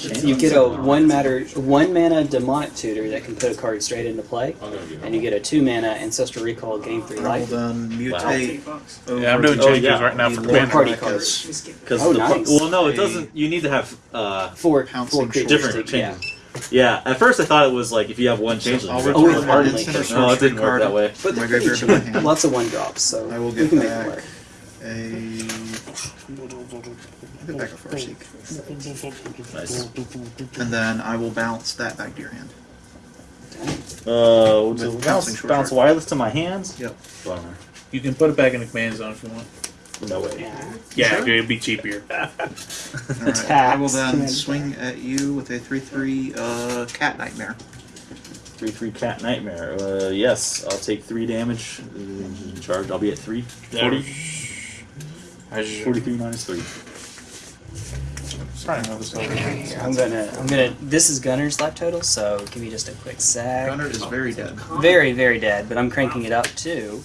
You get a one matter, one mana demonic tutor that can put a card straight into play, I'm gonna give and you get a two mana ancestral recall game three I will life. then mutate. bucks. over Yeah, I'm doing to changes yeah, right now for Lord commander. Party cards. Because Oh, the nice. well, no, it doesn't. You need to have uh, Four, Pouncing four different to- yeah. Changes. Yeah, at first I thought it was like if you have one changeling. I'll you Oh, return with an Hardenly. instant or No, it didn't work that way. But from my graveyard pretty my hand. Lots of one drops, so I will we get can make back it work. a. I'll get back a Farseek. Nice. And then I will bounce that back to your hand. Uh, With so bounce, bounce wireless to my hands. Yep. Bummer. You can put it back in the command zone if you want. No way. Yeah. Yeah, it'd be cheaper. Alright, I will then swing at you with a 3 3 uh, Cat Nightmare. Three three cat nightmare. Uh, yes, I'll take three damage. Uh, charge. I'll be at three. 40, 43 minus three. probably know this over here. Here, I'm gonna, I'm gonna. This is Gunner's life total, so give me just a quick sec. Gunner is very dead. Very, very dead, but I'm cranking it up too.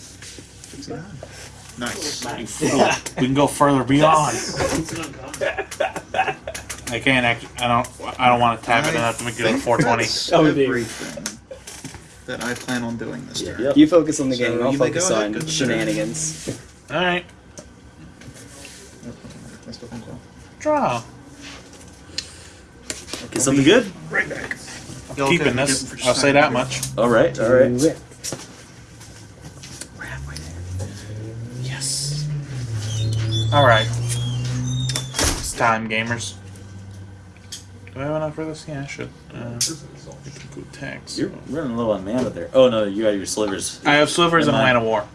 Nice. Nice. We can go further beyond. I can't actually. I don't. I don't want to tap it and have to make it a 420. That's Oh, everything that I plan on doing this turn. Yep. You focus on the game, I'll you focus go ahead, on shenanigans. All right. That's what I'm called. Draw. Get something good? Y'all Keeping this. I'll say that much. All right, all right. Do it. Yes. All right. It's time, gamers. Do I have enough for this? Yeah, I should. Uh, we can go tax. You're running low on mana there. Oh no, you got your slivers. I have slivers and Never mind. Land of War.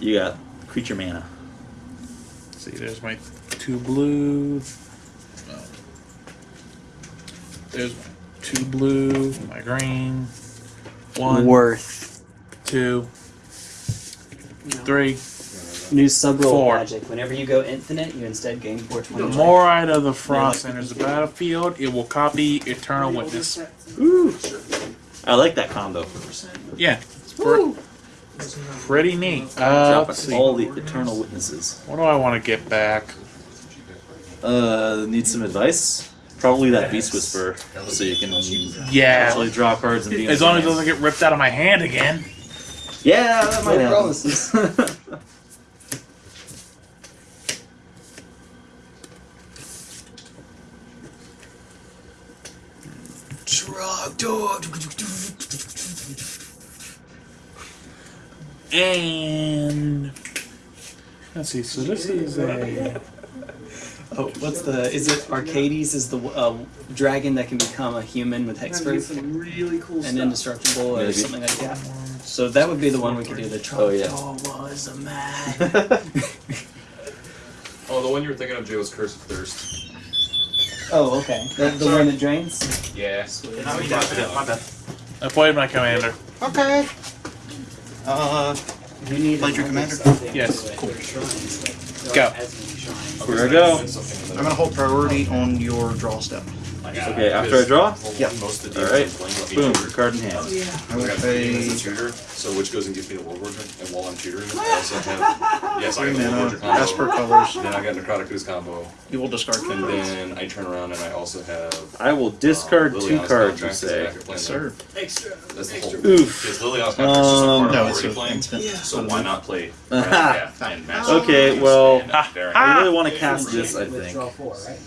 You got creature mana. see, there's my two blue. Oh. There's my two blue, my green. One, Worth. two, three. New sub roll Four. magic. Whenever you go infinite, you instead gain The 420. more out of the frost enters the battlefield, it will copy Eternal Witness. Ooh. I like that combo. Yeah, it's pretty neat. Uh, Drop all the eternal witnesses. What do I want to get back? Uh, need some advice? Probably that beast whisperer, so you can Yeah, actually draw cards and be. as long as it doesn't get ripped out of my hand again. Yeah, that might No happen. promises. And let's see. So this is a Oh, what's the? Is it Arcades? Is the uh, dragon that can become a human with hexproof really cool and indestructible or Maybe. something like that? So that would be the one we could do. The Oh, yeah. Trogdor was a man. Oh, the one you were thinking of, Jay, was Curse of Thirst. Oh, okay. The, the one that drains. Yeah. I played my commander. Okay. Uh, You need Played your commander? Yes. Cool. Shrines, like, there Go. aren't as many shrines. Here I go. I'm gonna hold priority on your draw step. Okay, after I draw? Yeah. Most of the All right. Boom, with each other. card in hand. I will I got pay three as a tutor, so which goes and gives me the World War and while I'm tutoring, I also have yes, I three got the World mana, combo. Esper colors. Then I got Necrotic Ooze combo, You will discard and Kindred. then I turn around and I also have. I will discard uh, two cards, you say. back at playing Sir. Extra. that. That's the whole. Oof. Because Liliana's Contract is just a card Um, No, it's already an playing. instant. So why not play? Aha. yeah, and match Okay, well. I really want to cast this, I think. draw four, right?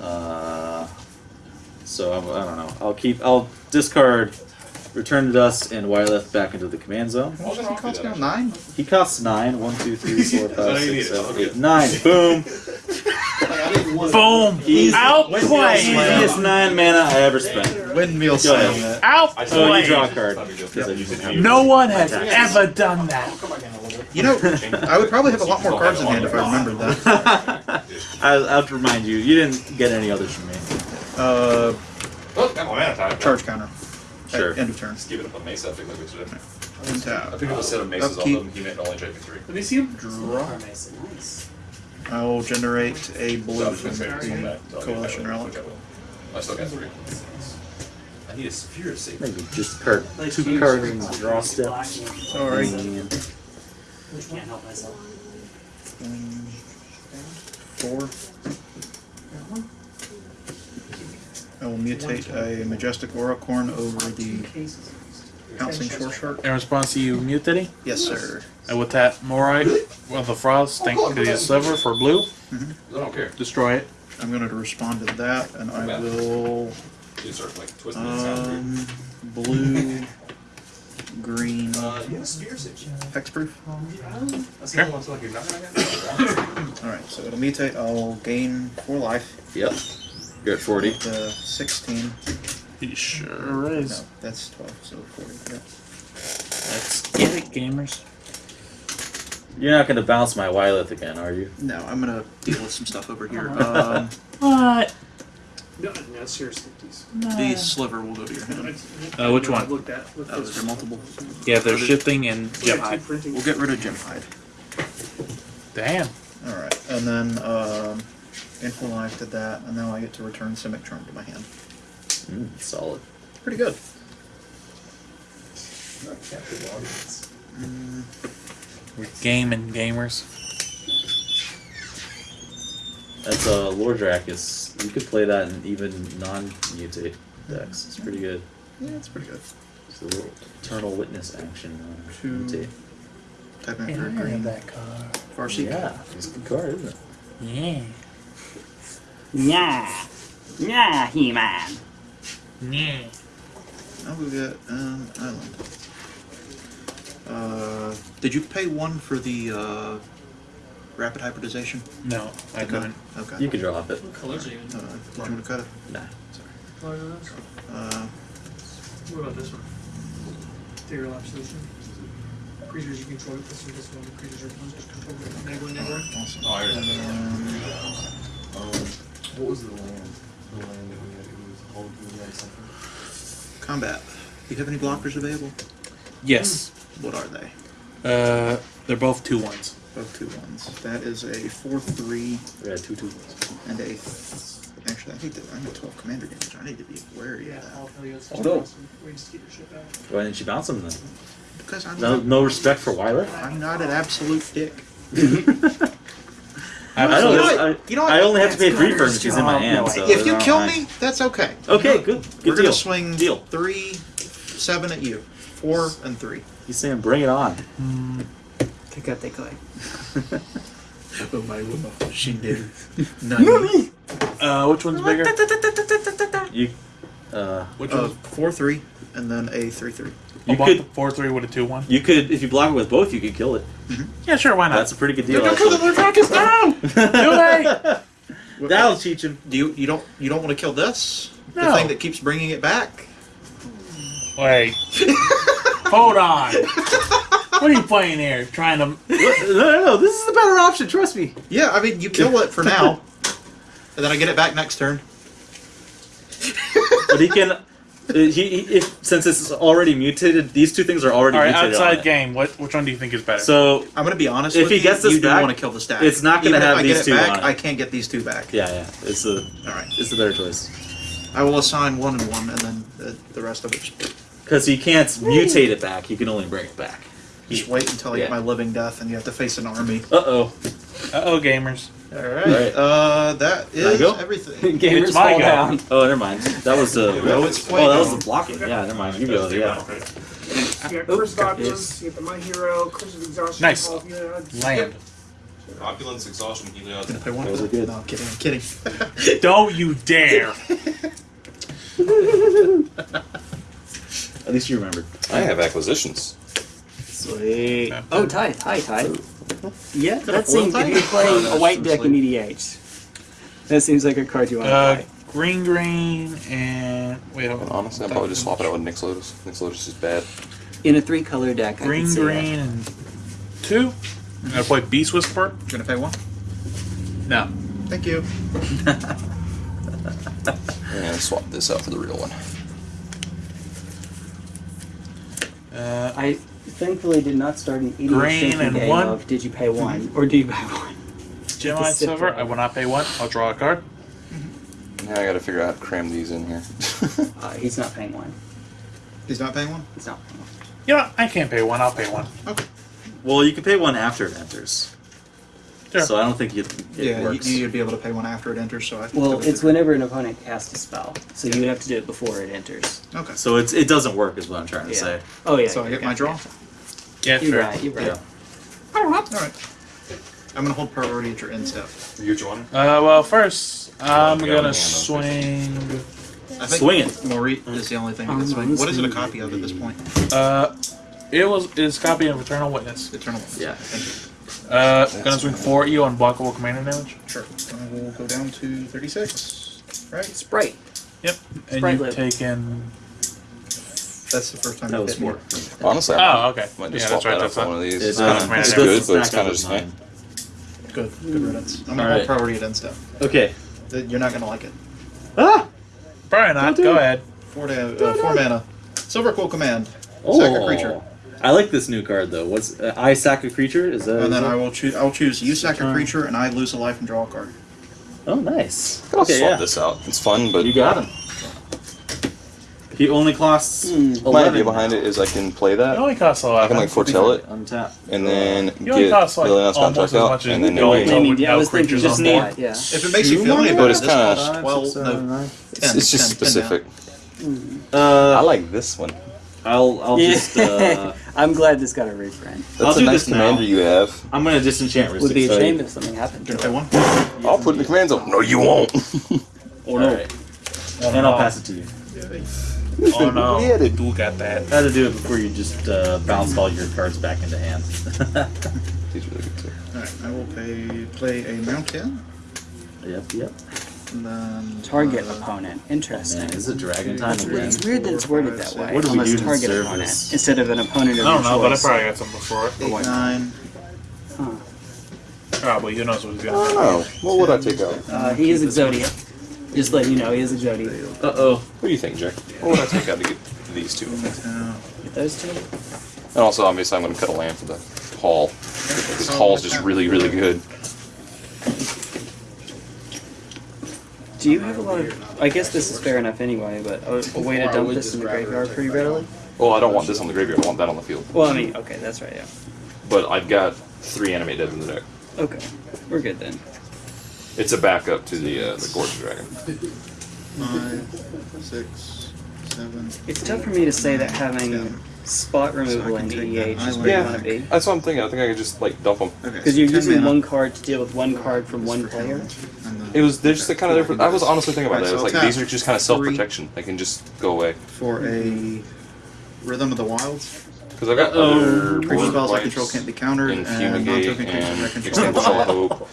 Uh, so I'm, I don't know. I'll keep. I'll discard Return to Dust and Wyleth back into the command zone. What does he cost now? Nine? He costs nine. One, two, three, four, five, That's how you six, need it. seven, Okay. eight, nine. Boom. Boom! Easy. Outplayed! Easiest nine mana I ever spent. Windmill Go ahead. slam that. Oh, you draw a card because I didn't have No one has ever done that. You know, I would probably have a lot more cards in hand if I remembered that. I, I'll have to remind you. You didn't get any others from me. Uh, Oh, got my mana type. charge counter. Sure. At end of turn. Just give it up on Mesa. I think like we should have. I Untap. picked up a set of Mesas off Upkeep. them. He meant only trade me three. Let me see him. Draw. Nice. Nice. I will generate a So I blue was gonna say, from so the that- so I'll get Coalition that. Relic. Okay, well, I still got three. I need a sphere to save. Maybe just card Like two huge cards rings draw it. step. Sorry. And Can't help myself. Four. I will mutate a Majestic Auracorn over the Pouncing Shore Shark. In response to you mutating, Yes, sir. and with that Moritte, well, the frost, thank you to the sliver for blue, I don't care. destroy it. I'm going to respond to that, and I will You start like twisting it um, blue, green, Uh, you have a sphere save. hexproof. That's the only one I feel like you're not gonna get. All right, so it'll mutate. I'll gain four life. yep, you're at forty. The 16. He sure No, is. that's 12, so 40. Yeah. Let's get it, gamers. You're not gonna bounce my Wyleth again, are you? No, I'm gonna deal with some stuff over here. Um, What? No, no, seriously, please. the sliver will go to your hand. Uh, which one? Looked at. Looked Oh, is there multiple? Yeah, they're shifting and Yeah, Gemhide. We'll get rid of Gemhide. Damn. All right, and then um, gain full life, did that, and now I get to return Simic Charm to my hand. Mm, solid. Pretty good. We're gaming gamers. That's uh, Lore Drakkis. You could play that in even non-mutate decks. It's pretty good. Yeah, it's pretty good. It's a little Eternal Witness action on Two. mutate. Type in for green. that car. Farseek. Yeah, it's a good card, isn't it? Yeah. Yeah. Yeah, He Man. Yeah. Now we got um, island. Uh, did you pay one for the uh, rapid hybridization? No, I Did not? couldn't. Okay. You could draw off it. What colors are you in? Uh, did you want to cut it? Nah. Colors are those? Uh, What about this one? Ethereal Absolution. Creatures you control, this one, this one, creatures are monsters controlled by Never, never. awesome. Oh, I heard. Um, Um, what was the land? The land that we had, it was hold, we had something. combat. Do you have any blockers available? Yes. What are they? Uh, they're both two ones. Both two ones. That is a four three Yeah, two two. and a. Th- actually, I think that I'm at twelve commander damage. I need to be wary Yeah, of that all Helios. Oh, no. Ways to get your shit back. Why didn't you bounce them then? because I'm No, not, no respect for Wyler. I'm not an absolute dick. I, I You know don't. what? I, You know what? I only have to pay That's three for him Gunner's in my hand. So if you kill mind. me, that's okay. Okay, good. Good We're deal. gonna swing Deal. three, seven at you, four and three. He's saying, bring it on. Pick up the clay. Oh my she did. Uh, which one's bigger? You, uh, Which Uh, one's? four three, and then a three three. You I'll could, the four three with a two one. you could, if you block it with both, you could kill it. Mm-hmm. Yeah, sure. Why not? That's a pretty good deal. Don't kill the actually. Drakkis now. Too late. That'll teach him. Do you you don't you don't want to kill this? No. The thing that keeps bringing it back. Wait. Hold on. What are you playing here? Trying to? no, no, no. This is the better option. Trust me. Yeah, I mean you kill it for now, and then I get it back next turn. But he can. Uh, He, he if since it's already mutated, these two things are already All right, mutated. on outside it. game. What? Which one do you think is better? So I'm gonna be honest. If with he you, gets this you do back, want to kill the stack. it's not gonna Even have if I these get it two back, on. I can't get these two back. yeah, yeah, it's the All right. it's the better choice I will assign one and one, and then the, the rest of it. Because you can't mutate it back. You can only bring it back. just wait until I Yeah. get my living death, and you have to face an army. Uh oh. Uh oh, gamers. All right. Right. Uh, that I is go? everything. Gamers It's my fall down. Oh, never mind. That was the. No, it's oh, that was the blocking. Yeah, never mind. You go. Yeah. You got Curse of Opulence, you got the My Hero, Curse of Exhaustion, Nice. Hall of Land. Opulence, exhaustion, Helios. Gonna pay one. Those are good. No, I'm kidding. I'm kidding. Don't you dare. At least you remembered. I have acquisitions. Sweet. Oh, Ty. Hi, Ty. Yeah, that that seems. Ty? If you're playing a white deck in EDH, that seems like a card you want to Uh, play. green, green, and wait. Hold And on. honestly, I'd probably just swap it out with Nyx Lotus. Nyx Lotus is bad. In a three color deck, I Green, could see green, and two. I'm gonna play Beast Whisperer. Gonna pay one. No. Thank you. I'm gonna swap this out for the real one. Uh. I thankfully did not start an EDH Green thinking and game one. of did you pay one or do you buy one? Gemini Just Silver. I will not pay one. I'll draw a card. Now I gotta figure out how to cram these in here. Uh, he's not paying one. He's not paying one. He's not paying one. You know, what? I can't pay one. I'll pay one. Okay. Well, you can pay one after it enters. Sure. So I don't think it, it yeah, you, works. you'd be able to pay one after it enters. So I. think Well, it's whenever an opponent casts a spell, so you would have to do it before it enters. Okay. So it's it doesn't work, is what I'm trying to Yeah. say. Oh yeah. So I you're get my draw. Yeah, You're sure. right. You're right. Yeah. All right. I'm gonna hold priority at your end step. You get one? Uh, well, first I'm Yeah, gonna yeah, swing. I think Swing it. Moritte is the only thing Um, that's swing. What is it a copy of at this point? Uh, it was it's copy of Eternal Witness. Eternal. Witness. Yeah. Thank you. Uh, gonna swing four at you on blockable commander damage. Sure. I will go down to 36. Right. Sprite. Yep. And Sprite you've live. taken. That's the first time That you was hit me. four. Honestly, I Oh, okay. might Yeah, just that's swap right. that out That's for not. one of these. It's, It's, kinda, it's good, but it's kind of just with meh. mine. Good. Good riddance. I'm gonna All right. priority at end step. Okay. You're not gonna like it. Ah! Probably not. Go ahead. Four, to, uh, four mana. Silverquill Command. Oh. Sack a creature. I like this new card though. What's uh, I sack a creature? Is that? And then I will choose. I'll choose you sack a creature, and I lose a life and draw a card. Oh, nice. I'll Okay, swap yeah. this out. It's fun, but You got him. He only costs Hmm. my idea behind it is I can play It that. only costs a lot. I can like foretell it, Untap. and then It only get costs like Liliana's contract out, as and then going no to yeah, I was creatures just on need, board. yeah. If it makes you feel any better, it's this kinda- costs twelve. No, It's, 10, it's just 10, 10 specific. I Uh, like this one. I'll I'll Yeah. just uh, I'm glad this got a reprint. I'll That's a do nice this now. commander you have. I'm gonna disenchant Would be Rhystic a shame if something happened to Did I it. one? I'll put in the command zone. No, you won't. Oh no. And I'll pass it to you. Oh no, Yeah, they- Duel got that. I had to do it before you just uh, bounced all your cards back into hand. He's really good too. Alright, I will pay, play a mountain. yep, yep. And then. Target uh, opponent. Interesting. Man, is it dragon time again? It's weird that it's worded that way. What do we Unless do target deserve opponent this? instead of an opponent of I don't your know, but I probably got some before. Eight, nine. Huh. Probably. Who knows what he's I gonna don't know. What would I take out? Uh, he is Exodia. Just let you know, he is Exodia. Uh oh. What do you think, Jack? What would I take out to get these two? Get those two. And also, obviously, I'm going to cut a land for the hall. Because hall's just really, really good. Do you have a lot of? I guess this is fair enough anyway, but a, a way to dump this in the graveyard pretty readily. Well, I don't want this on the graveyard. I want that on the field. Well, I mean, okay, that's right. Yeah. But I've got three animate dead in the deck. Okay, we're good then. It's a backup to the uh, the Gorge Dragon. Five, six, seven. It's tough for me to say that having Ten. Spot removal So I can in take EDH that is where you want to be. That's what I'm thinking. I think I could just like dump them. Okay. Because you're using one card to deal with one card from one player. It was they're just kind of different. I was honestly thinking about Alright, that. It was so like these are just kind of self protection. They can just go away. For a Rhythm of the Wilds. Because I've got Uh-oh. other Creature board spells I control can't be countered, and and fumigate non-token creatures I and control. extinguish all hope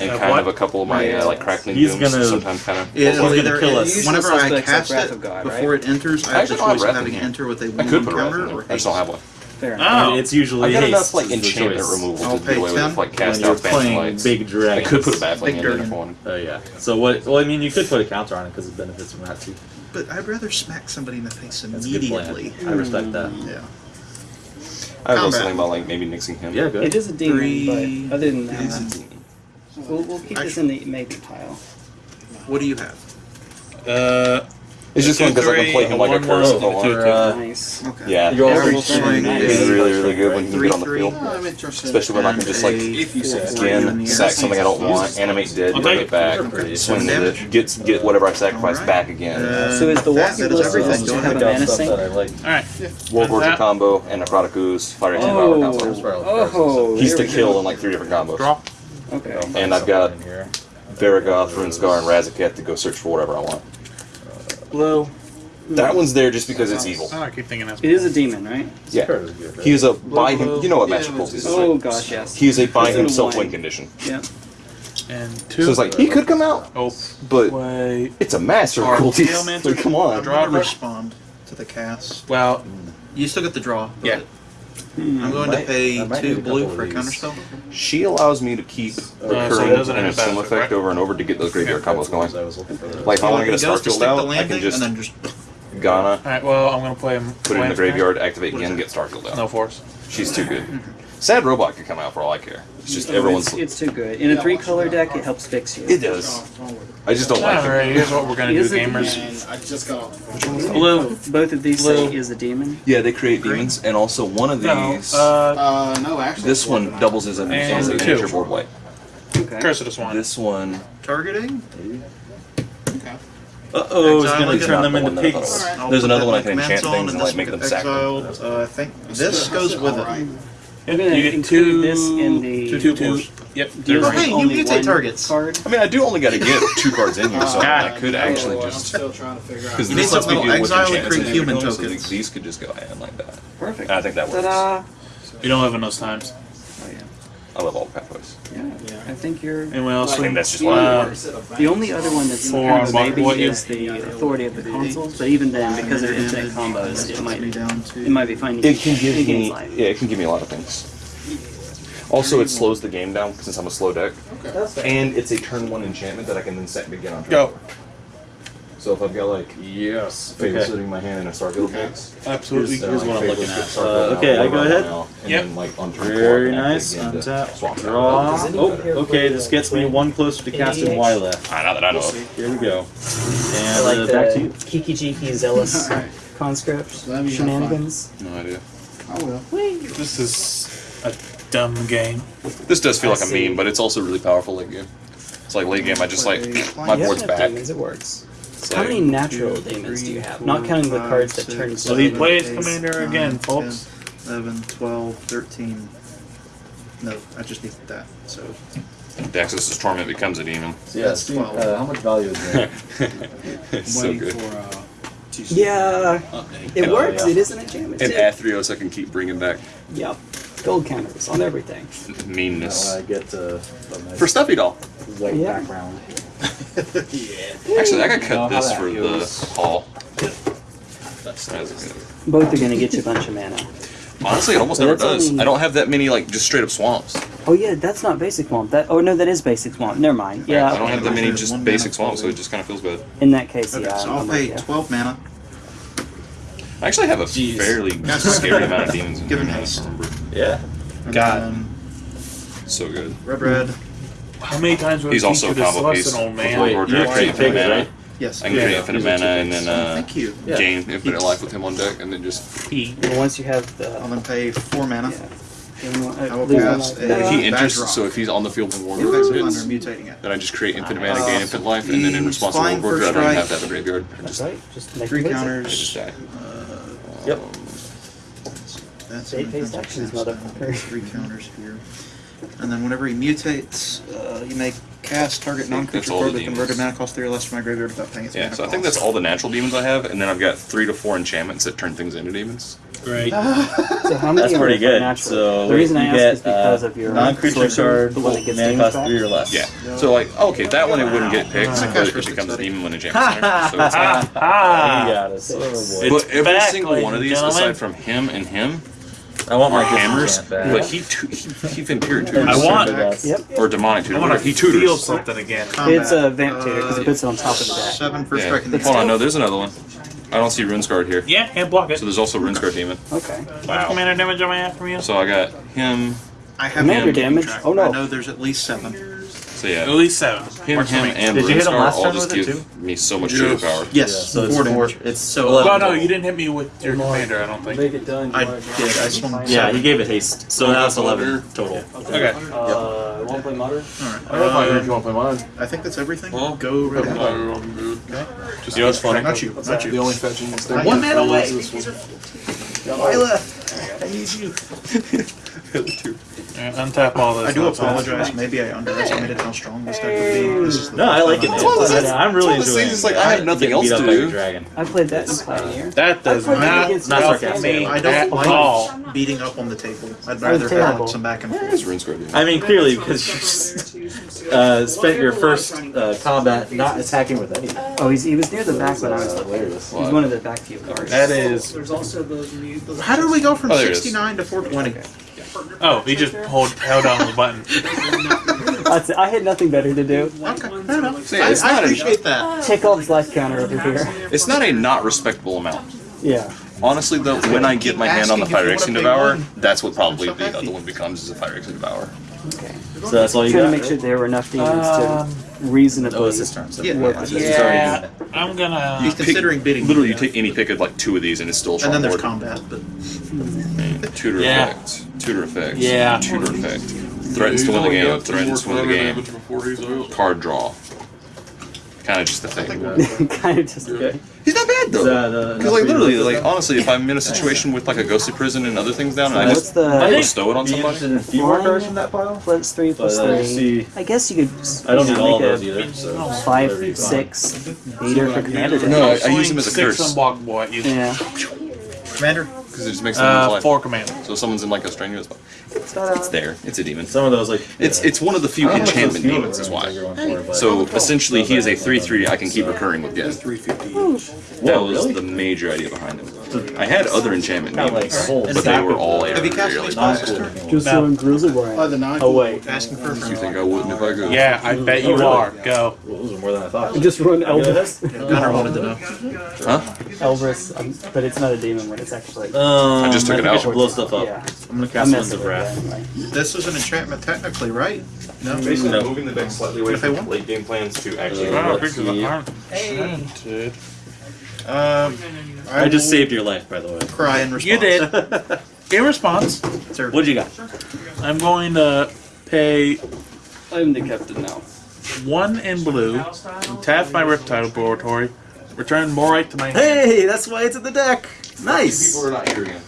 and Uh, kind what? of a couple of my uh, like crackling He's dooms. gonna- sometimes kind of. It'll gonna either, kill us. Whenever I cast have Wrath it, God, before right? it enters, I I have the actually don't have choice of having it enter with a I one a counter wrath or there. I just don't have one. Fair enough. Oh. And it's usually I got enough like is enchantment removal I'll to pay do away 10 with like cast you're out phantom playing lights. big I could put a baffling Big in there dragon. for one. Oh yeah. So what? Well, I mean, you could put a counter on it because it benefits from that too. But I'd rather smack somebody in the face That's a good plan. immediately. I respect that. Yeah. I was also Combat. thinking about like maybe nixing him. Yeah, good. It is a demon, Three- but other than It is a that, demon. we'll, we'll keep this in the maybe pile. What do you have? Uh, It's just fun because I can play him like a One curse more if two, Uh, nice. Okay. Yeah, You're Every also swing is- really really good when he can get on the field. I'm. Especially when I can just like If you say again sack something I don't want, animate dead, bring take it back, swing with it, get get whatever I sacrifice back again. Uh, So is the that- walking that is blister everything. just Go to have a mana stuff sink? that I like. all right. Worldgorger that- combo and Necrotic Ooze, Fire Ancient Oh, Power Counselor. oh, He's to kill in like three different combos. Draw. Okay. And I've got in here. Varragoth, Runescar, and Razaketh to go search for whatever I want. Blue. That one's there just because it's evil. I keep thinking that's. It is a demon, right? Yeah. Card is good, right? He is a by him. You know what Master Yeah, Cruelty is. Oh gosh, yes. He is a by It's in a himself wine. win condition. Yeah. And two. So it's like he could come out, Oh, but wait. it's a Master Or Cruelty. Tailmancer. So come I'm on. Draw gonna respond to the cast. Well, mm. You still get the draw. but Yeah. I'm going Might- to pay two blue for a of counter these. She allows me to keep uh, so it recurring doesn't and have assume benefit, effect right? over and over to get those graveyard combos going. Oh, I was looking for the- Like if I want to get a He goes to Starfield the out, I can just and then just Ghana, all right. Well, I'm gonna play him. put it in the graveyard, activate again, get Starfield out. No force. She's too good. Sad Robot could come out for all I care. It's just everyone's. It's, it's too good. In a three color deck, it helps fix you. It does. I just don't like All it. right. Here's what we're gonna do, Is it- gamers. And I just got off. Blue. Both of these Blue. say is a demon. Yeah, they create demons, and also one of No. these. Uh, Uh, no, actually. this one doubles as a, And as a two. nature board white. Okay. Curse of the Swan. This one. targeting. Okay. Uh oh, it's Exile gonna turn them Not into one that pigs. thought I'll There's put another that one I can enchant zone, things and, this like, make will them get sack exiled. Uh, I think this goes with Alright. it. I'm gonna You get include two. this in the. two, two, two. Yep. Do you want hey, you only mutate targets. Card? I mean, I do only got to get two cards in here, so Got I could actually Oh, I'm just. still trying to figure out. Because this need lets me something deal with exile and enchantments create and human everything, so tokens. these could just go in like that. Perfect. And I think that works. Ta-da! We don't have enough times. Yeah. I love all the pathways. Yeah. I think you're. Anyone else? I think that's just Yeah. why. Uh, The only other one that's Four kind of maybe what is the authority of the consuls, but even then, because of infinite combos, it might be down to it might be fine. It can give me, yeah, it can give me a lot of things. Also, it slows the game down since I'm a slow deck, Okay. and it's a turn one enchantment that I can then set and begin on turn. Go. four. So if I've got like Yes. Fable Okay. sitting my hand and I start guild decks, Absolutely. then, Here's like, what I'm looking at. Uh, okay, I go ahead. now, And Yep. then like on Very nice. begin to Untap. Draw. Oh, okay. This gets me one closer to casting ADH? Y left. Ah, not that I know. Here we go. I And like uh, back to you. Kiki Jiki Zealous conscript let me have fun. shenanigans. No idea. I will. This is a dumb game. This does feel I like a meme, but it's also really powerful late game. It's like late game, I just like my You board's enough back. demons, it works. It's How like- many natural demons do you have? Not counting the cards that turn six, So he seven. plays eight, Commander nine, again, folks. 10, 11, 12, 13. No, I just need that. So Daxos' Torment becomes a demon. So, That's 12. uh, how much value is there? it's so Waiting good. for uh, two Yeah, it Oh, works. yeah. It is an enchantment. And too. Athreos I can keep bringing back Yep. Gold counters on everything. meanness. I get uh, nice For Stuffy Doll. white Yeah. background. Actually, I could know cut this for feels. the hall. That's That's good. Both are going to get you a bunch of mana. Honestly, it almost But never does. only- I don't have that many like just straight up swamps. Oh yeah, that's not basic swamp. That oh no, that is basic swamp. Never mind. Yeah. I don't have that many just basic swamps, so it just kind of feels bad. In that case, okay, yeah. so I'm I'll pay you. 12 mana. I actually have a Jeez. fairly scary amount of demons in Give here him haste. Yeah. And God. then So good. red, red. How many times would He's I also a feature this combo piece. less than old man? Lord Lord you Drake, have create two infinite mana. right? Yes. I can create Yeah. infinite mana and then Oh, uh, thank you. Yeah. gain infinite life with him on deck, and then just He. And once you have the. I'll then pay 4 mana. Yeah. gain one- uh, I will lose one cast life. a- he enters. Badge So if he's on the field when War Effects of hits, mutating it. then I just create infinite mana, Uh, gain infinite life, and then in response to flying War I don't have strike. to have a graveyard. I That's just, right. Just make Three it basic. I counters. die. Yep. That's Eight my phase defensive actions, cast. motherfucker. Three counters here. And then whenever he mutates, uh, you may cast target non-creature card with converted mana cost three or less from my graveyard without paying its Yeah, mana so I think that's all the natural demons I have, and then I've got three to four enchantments that turn things into demons. Great. So how many That's are pretty good. natural? So the reason I you ask get is because uh, of your non-creature sorcerer, card, the one that gets mana cost back. three or less. Yeah. So like, okay, that one it wouldn't get picked, Ah. but it becomes a demon when enchantments enter. So it's Ah, You ah. got it. Son a boy. It's But every single one of these, aside from him and him, I want my are hammers. back. But he tu- he, he Vampire I tutors want- Yep. or demonic tutor. I want whatever. to He feel something again. Combat. It's a vamp tutor because Uh, it puts it on top of the deck. Seven for Yeah. striking Hold on, no, there's another one. I don't see Runescarred here. Yeah, and block it. So there's also Runescarred demon. Okay. Wow. Commander damage on my half from you. So I got him. I have Commander him keeping damage? track. Oh, no. I know there's at least seven. So At least seven. him, Works him, me. and Did you hit him Runescar last all turn just with it, give me so much trigger power. Yes, Yeah, so it's four four. damage. It's so. 11 Well, no, you didn't hit me with your commander. I don't think. Make it done. I did. I swung Yeah, he gave it haste. So now it's eleven total. Okay. Uh, won't play modern. Alright. I don't know if you want to play mine. I think that's everything. Well, Go right I'm ahead. I'm. Just You know what's funny? Not you. Not The you. only fetching is there. One man away. This one. I need I need you. Yeah, untap all this. I do apologize. Maybe I underestimated how strong this deck would be. This is the No, I like it. first one of those things- I'm really it's one of those enjoying things, it. it's like, I have nothing else to up do. Dragon. I played that in Pioneer. That does I played not against not help sarcastic. me I don't at like all. beating up on the table. I'd Sounds rather terrible. balance them back and It's forth. Runescarred demon. I mean, clearly because you uh, spent your first uh, combat not attacking with anything. Oh, he's, he was near the back when I was looking. hilarious. He's one of the back few cards. That is. There's also those mute. Those How did we go from Oh, there it is. 69 to 420? Oh, he just pulled held down the button. That's it. I had nothing better to do. Okay, fair enough. See, I, it's I not a- appreciate that. Chekhov's life counter over here. It's not a not respectable amount. Yeah. Honestly, though, when I get my hand on the Asking if you Phyrexian wanna pay Devourer, one. that's what probably I'm so the other one becomes is a Phyrexian Devourer. Okay. So that's all you Trying got. to make sure there were enough demons Um, to reasonably. Oh, it's his turn. So Yeah. work with it. He's already Yeah, used. I'm gonna. He's considering bidding. Literally, you take any pick of like two of these, and it's still a And then there's board. combat, but Tutor Yeah. effect. Tutor effect. Yeah. Tutor effect. Threatens to win the game. Threatens to win the game. Before he's out. Card draw. Kind of just the thing. kind of just. Okay. He's not bad though. that, uh, Because like for you to literally, like at? honestly, if I'm in a situation with like a ghostly prison and other things down, and I just the I think- bestow it on Be somebody. interested in a few more cards from that pile. plus three plus But, uh, three? see- I guess you could. I don't need know, all of those a either. So whatever you Five, six, beater for commander. No, I- I use him as a Six curse. on block boy. Yeah. commander. Because it just makes them uh, life. four commander. So someone's in like a strenuous, spot, it's, it's there. It's a demon. Some of those like It's yeah. it's one of the few I don't know if those enchantment feel demons, is why. for So essentially, he is a three three. I can keep recurring with It's 350. That Whoa, was really? the major idea behind him. I had other enchantment Not like demons, whole but they were all them. Have you cast really any bad. spells this turn? Just No. so in Grizzlyware. Oh, the nine. Oh wait, Asking for You think I wouldn't if I could? Yeah, I bet you are. Go. Well, those are more than I thought. just run Yeah, Elvis. Gunnar wanted to know. Huh? Elvis, um, but it's not a demon when it's actually. Um, I just took it think I out. blow stuff up. Yeah, I'm gonna cast Winds messing of with Wrath. This is an enchantment technically, right? No. Basically, No. moving the deck slightly away If I from want. late game plans to actually. Uh, Um, I just saved your life, by the way. Cry in response. You did. In response, Sir. What'd you got? I'm going to pay I'm the captain now. one in blue, tap my Riptide Laboratory, return Moritte to my hand, Hey, that's why it's in the deck. Nice. People are not here again.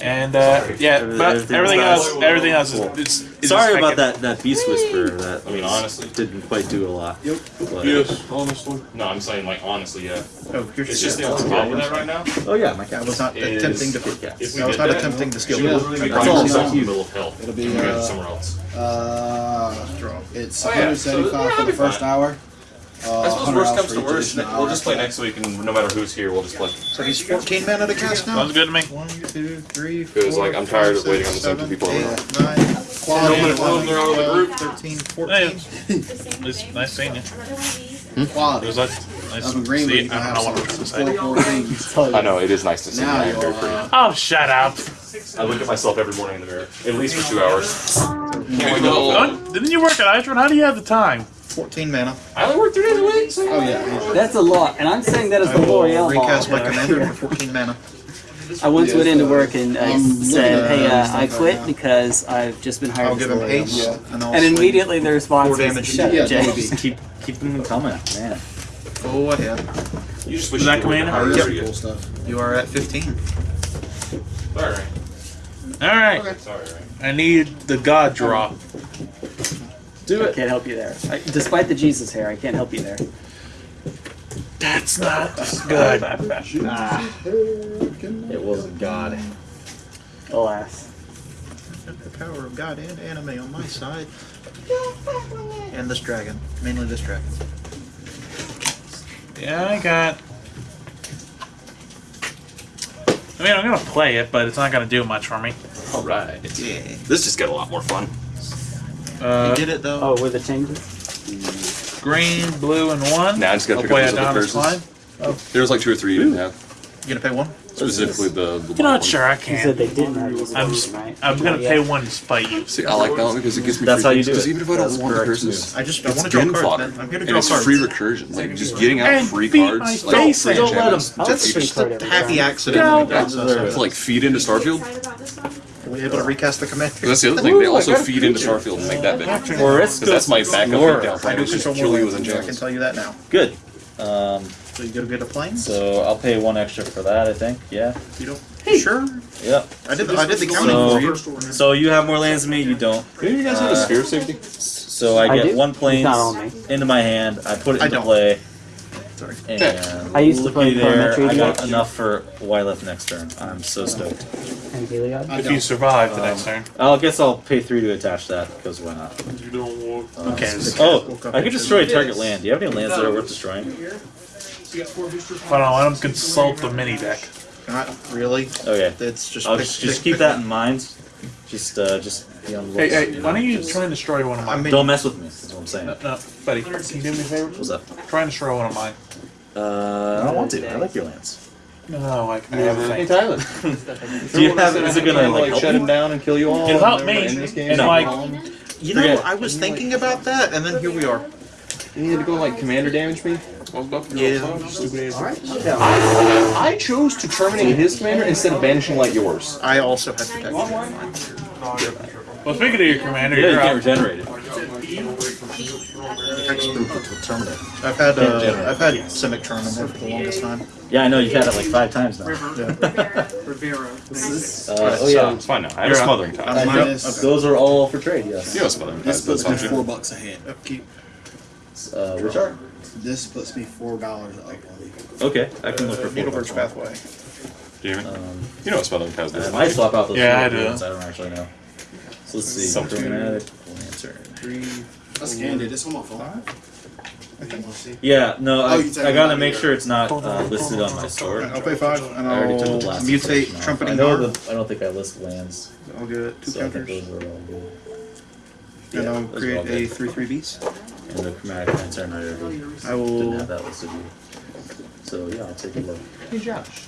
and uh, yeah, but everything else, everything else is Cool. it's, it's Sorry just- about that, that Beast Whisperer. That I mean, honestly. didn't quite do a lot. Yep. But, Yes, honestly. No, I'm saying like honestly, yeah. Oh, here's It's just the shit. only problem with that right now. Oh yeah, my cat was not attempting to. If we I was not that, attempting to steal. She'll it. literally be I by promise herself you. in the middle of hell. It'll be, and we go uh, somewhere else. Uh, it's Oh, yeah, so, 175 yeah, for the first hour. Uh, I suppose worst comes to worst, additional we'll just play next week, and no matter who's here, we'll just play. So he's 14 mana to cast now. Sounds good to me. One, two, three, Feels four, like I'm five, tired of six, waiting on the same seven, people eight, around. nine, Quality, ten, of eleven, they're out of the group. 13, Yeah. 14. It's nice seeing you. It quality was like nice of to agreement. see. You I don't know what I'm trying to say. four, four things. I know it is nice to see. Now you're, very free. uh, Oh, shut up! I look at myself every morning in the mirror, at least for two hours. Didn't you work at Itron? How do you have the time? 14 mana. I only work three days a week. So Oh yeah. That's a lot, and I'm saying that as I the will L'Oreal recast my commander for 14 mana. I once went into work and I said, looking "Hey, uh, I quit now. because I've just been hired I'll give him L'Oreal haste. model." And, And immediately the response Four was, damage. "Shut Yeah, up, Jay." maybe. Just keep keep them coming, man. Go ahead. you just wish that commander? Yep. Cool stuff. You are at 15. Sorry. All right, Sorry. Right. I need the God draw. I can't help you there. I, despite the Jesus hair, I can't help you there. That's not good. It wasn't God. Alas. The power of God and anime on my side. And this dragon. Mainly this dragon. Yeah, I got. I mean, I'm gonna play it, but it's not gonna do much for me. All right. Yeah. This just got a lot more fun. You Uh, did it though. Oh, with the changes? green, blue, and one. Now I just gotta I'll pick play up those other Adonis curses. Klein. There was like two or three you didn't have. You gonna pay one? Specifically the. the You're not one. sure. I You said can't. they didn't have this I'm, version, right? I'm gonna pay one to spite you. See, I like that one because it gives me. That's free how you do it. Because even if I don't want the correct curses, I just I it's want to draw gun cards, fodder. I'm here to and it's cards. free recursion. Like just getting out And free beat cards, like face free. Don't let them. him. I'll It's free just a happy accident. Go. when you guys Deserve To like feed into Starfield. Are we able to recast the commander? 'Cause that's the other thing. They also feed into Starfield and make that big. Or it's Because that's my backup Explorer. down I do control more you with lands, I can tell you that now. Good. Um, So you go to get a plane? so I'll pay one extra for that. I think. Yeah. You don't? Hey. Sure. Yep. I did the, I did the counting So- for you. So you have more lands than me. You don't. Do you guys have a Uh, sphere safety? So I I get do. one It's plane on into my hand. I put it I into don't. play. Sorry. And I used to play looky there. Parametric I got Deck. enough for Wyleth next turn. I'm so stoked. And Heliod? If you survive the Um, next turn. I guess I'll pay three to attach that because why not? You don't want. Okay. Oh, I could destroy a target land. Do you have any lands that are worth destroying? So you got four boosters. Hold on, let him consult the mini deck. Not really. Okay. It's just. I'll pick- just, just pick- keep pick that in mind. Just, uh, just be on the Hey, lookout, hey, why know, don't you just- try and destroy one of I mine? mean, Don't mess with me. That's what I'm saying. No, no, buddy, can you do me a favor? What's up? Try and destroy one of mine. Uh, I don't want to. I like your lands. No, like I have a Hey thing. Tyler. Do you have? Is it gonna like help shut you? him down and kill you all? It'll help me, never this game? and No. like, You know, I was thinking about that, and then here we are. You need to go like commander damage me. I was about to Yeah. Alright. I'm. I chose to terminate his commander instead of banishing like yours. I also have protection. Well, speaking of your commander, Yeah, you you're can't out. regenerate it. I've had uh, I've had Simic Charm in there for the longest time. Yeah, I know. You've had it like five times now. Rivera. Uh, oh yeah. It's fine now. I have You're a smothering tithe. minus- Those are all for trade. Yes. You have a smothering tithe. This That's puts me four too. bucks ahead. Upkeep. Uh, which are? This puts me four dollars up Okay, I can look for Needlebird's four. Pathway. Do you hear? Um, You know what smothering tithe I is. might swap out those. Yeah, two I do. ones, I don't actually know. So let's see. Some- Chromatic Lantern. Three. I scanned it. It's on my phone. I think. Yeah, no, I, Oh, I gotta make out sure it's not uh, listed on my store. I'll pay five, and I already took I'll the last mutate section trumpeting I know guard. the, I don't think I list lands, I'll get two so I think counters, those were all good. and I'll create a good. three three beast. And the chromatic lantern, I already I didn't will. have that listed yet. So yeah, I'll take a look. Hey Josh.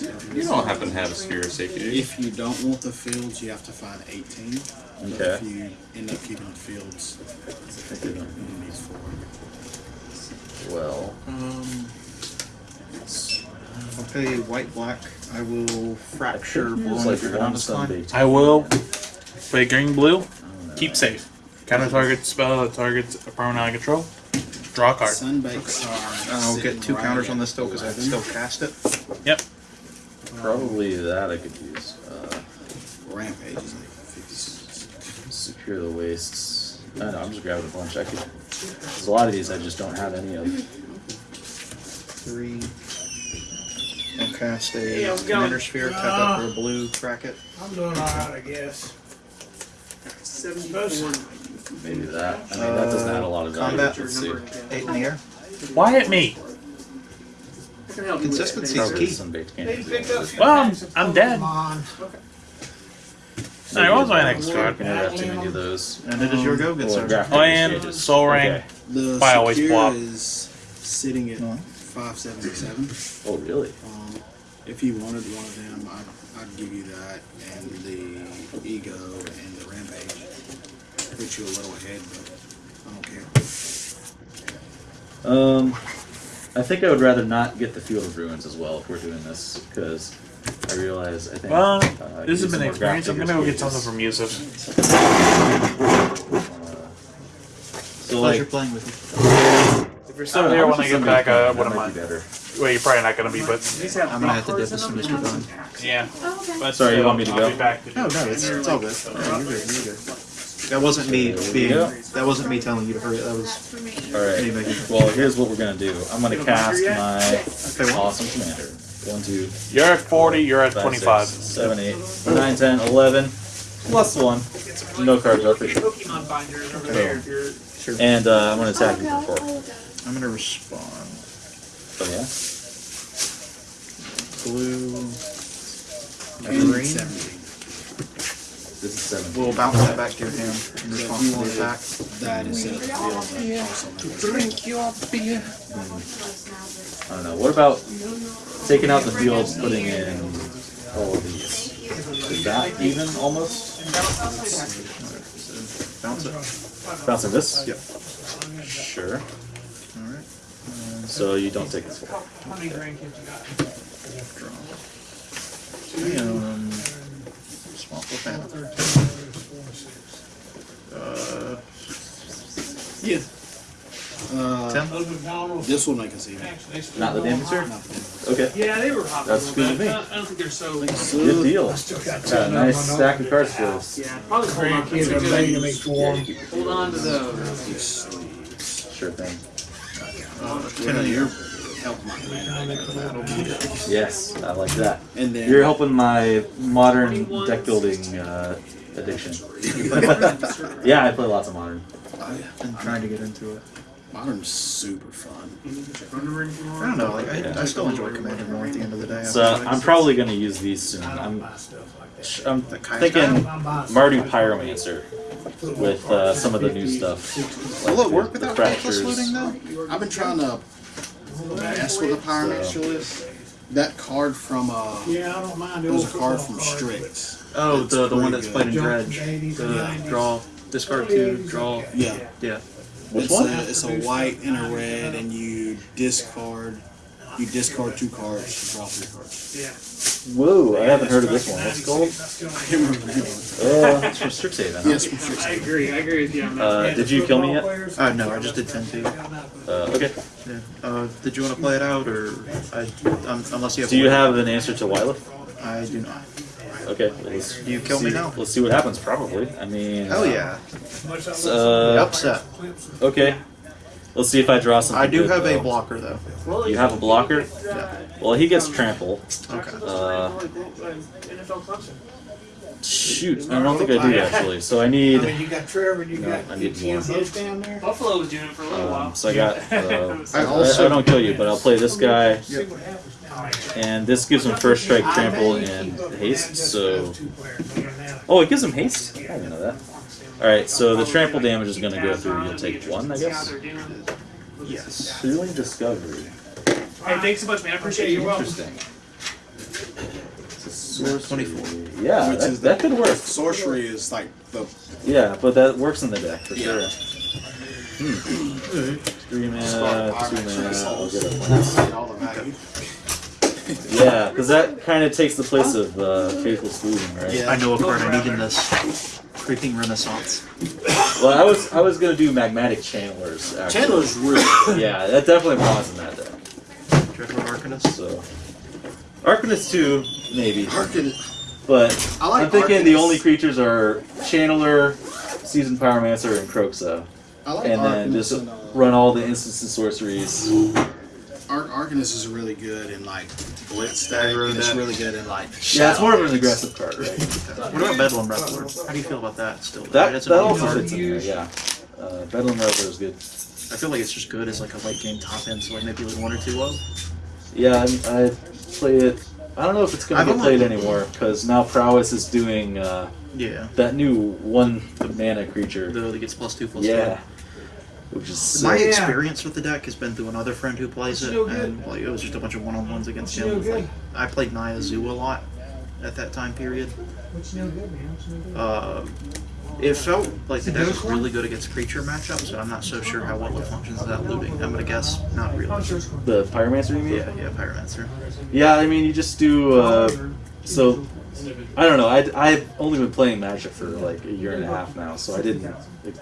You don't happen to have a sphere of safety, do you? If you don't want the fields, you have to find eighteen. But Okay. if you end up keeping the fields, you need four. Well, Um, I'll pay white black. I will fracture it's blowing like through one Anonymous line. Sunday. I will play green blue. I don't know. Keep safe. Counter target spell that targets a permanent I control. Draw a card. Sunbakes are. I'll get two right counters on this still because I 11. still cast it. Yep. Probably that I could use. Uh, Rampage is like fifty-six. secure the wastes. I don't know, I'm just grabbing a bunch. I could. There's a lot of these I just don't have any of. Three. I'll cast a Hey, going? commander sphere. Tap up for a blue. Crack it. I'm doing alright, I guess. Seventy-four. Maybe that. I mean, that doesn't add a lot of value. Combat. Let's. Eight in the air. Why at me? I can help you with Consistency that. is Probably key. some baked They candies. picked up some Well, I'm- packs of I'm dead. Pokemon. I was my next We're card. gonna have too many of those. And it is your go. Good Well, sir. graphic Land, stages. Sol Ring. Okay. The I always secure flop. is sitting at No. five seventy-seven. Oh, really? Um, if you wanted one of them, I'd, I'd give you that and the ego and the rampage. Put you a little ahead, but I don't care. Um, I think I would rather not get the Field of Ruins as well if we're doing this because I realize I think. Well, uh, this has been an experience. I'm gonna go get something from Yusuf. uh, So Pleasure like, playing with you. If you're still here when I get back, I wouldn't That mind. be better. Well, you're probably not gonna be, but I'm gonna have to dip this to Mr. Bone. yeah. Oh, But Sorry, you want me to I'll go? be back to do No, no, it's, it's all good. Yeah, you're good. You're good. That wasn't me being. go. That wasn't me telling you to hurry. That was That's me. All right. me making. Well, here's what we're gonna do. I'm gonna cast my Okay, well, awesome commander. One, two, You're at 40. You're at five, 25. six, seven, eight, nine, ten, eleven, plus one. No cards are for sure. Pokemon binders over there sure. And uh, I'm gonna attack you for four. I'm gonna respond. Oh yeah. Blue. And Green. Seventeen. This is seven. We'll bounce that back to your hand in So if response you to the attack. that instead of the fields, that also makes Drink your beer. I don't know. What about taking out the fields, putting in all of these? Is that even almost? Bounce it. Bouncing this? Yep. Sure. Alright. So you don't take this one. How many grandkids you got? Um, Swamp of Phantom. Uh, Yeah. Uh, ten. This will make us even. Actually, they Not the still Dampencer? Okay. Yeah, they were hot. That's a good to me. I don't think they're so. Good deal. Got a nice stack of cards for us. Yeah, probably hold on. Grandkids are ready to make form. Hold on to those. These sleeves. Sure thing. Ten of your help my commander. Yes, I like that. And then You're helping my modern deck building uh, addiction. yeah, I play lots of modern. I've been trying to get into it. modern's super fun. I don't know. Like I, I still enjoy Commander more at the end of the day. So feel like. I'm probably gonna use these soon. I'm, I'm thinking Mardu Pyromancer with uh, some of the new stuff. Will it work the without fractures. Reckless looting though? I've been trying to mess with the Pyromancer list. That card from uh, Yeah, I don't mind. it was a card from Strix. Oh, It's the the one that's good. played in Dredge. from the 80s The and 90s. draw, discard two, draw. Yeah, Yeah. Which it's one? A, it's a white and a red, and you discard. You discard two cards to draw three cards. Yeah. Whoa, I haven't heard of this one. What's it called? I can't remember the name of. Uh, it's from Strixhaven. Huh? Yes, from Strix. I agree. I agree with you on that. Uh, did you kill me yet? Uh, no, I just did ten two. Uh, okay. Yeah. Uh, did you want to play it out, or I, um, unless you have? Do you have an answer to Wyleth? I do not. Okay. Well, let's You kill me see- now. Let's see what happens. Probably. I mean. Hell yeah. Uh, Upset. Okay. Let's see if I draw something. I do good, have a blocker though. You have a blocker? Yeah. Well, he gets trample. Okay. Uh, shoot, I don't think I do actually. So I need. I mean, you got Trevor, you No, got I need Cam more. Down there. Buffalo was doing it for a little while. Um, so I got. Uh, I I, also- I don't kill you, but I'll play this guy, See what happens now. and this gives him first strike, trample, and haste. So, oh, it gives him haste. I didn't know that. All right, so the trample damage is going to go through. You'll take one, I guess. Yes. Thrilling discovery. Hey, thanks so much, man. I appreciate it. You're. Interesting. Source 24. Yeah, Which that, is that could work. Sorcery is like the Yeah, but that works in the deck for Yeah. sure. Hmm. Three mana, two mana. I'll get a get all the value. Yeah, because that kind of takes the place of uh, Faithless Looting, right? I know a card I need in this. Creeping Renaissance. Well, I was I was gonna do Magmatic Channelers. Actually. Channeler's really. Yeah, that definitely belongs in that deck. Dreadhorde Arcanist. So, Arcanist too, maybe. Harkin. But I like I'm thinking the only creatures are Channeler, Seasoned Pyromancer, and Kroxa. I like And then just and, uh, run all the instants and sorceries. Ar- Arcanist is really good in like blitz stagger. Aggro it's deck. really good in like. Yeah, it's more of an aggressive card, right? What about Bedlam Reveler? How do you feel about that still? That, Right, it's a that also card. fits in there, yeah. Uh, Bedlam Reveler is good. I feel like it's just good as like a late game top end, so like maybe like one or two of. Yeah, I, I play it. I don't know if it's gonna I've get only- played anymore because now Prowess is doing uh, Yeah. that new one mana creature. The that gets plus two plus Yeah, which is. My sick. experience with the deck has been through another friend who plays it, and like it was just a bunch of one on ones against What's him. no with, like, I played Naya Zoo a lot at that time period. What's no good, man? What's no good? Uh, it felt like the deck was really good against creature matchups, but I'm not so sure how well it functions without looting. I'm gonna guess not really. Sure, it's cool. the Pyromancer, you mean? Yeah, yeah, Pyromancer. Yeah, I mean, you just do. Uh, so, I don't know. I I've only been playing Magic for like a year and a half now, so I didn't,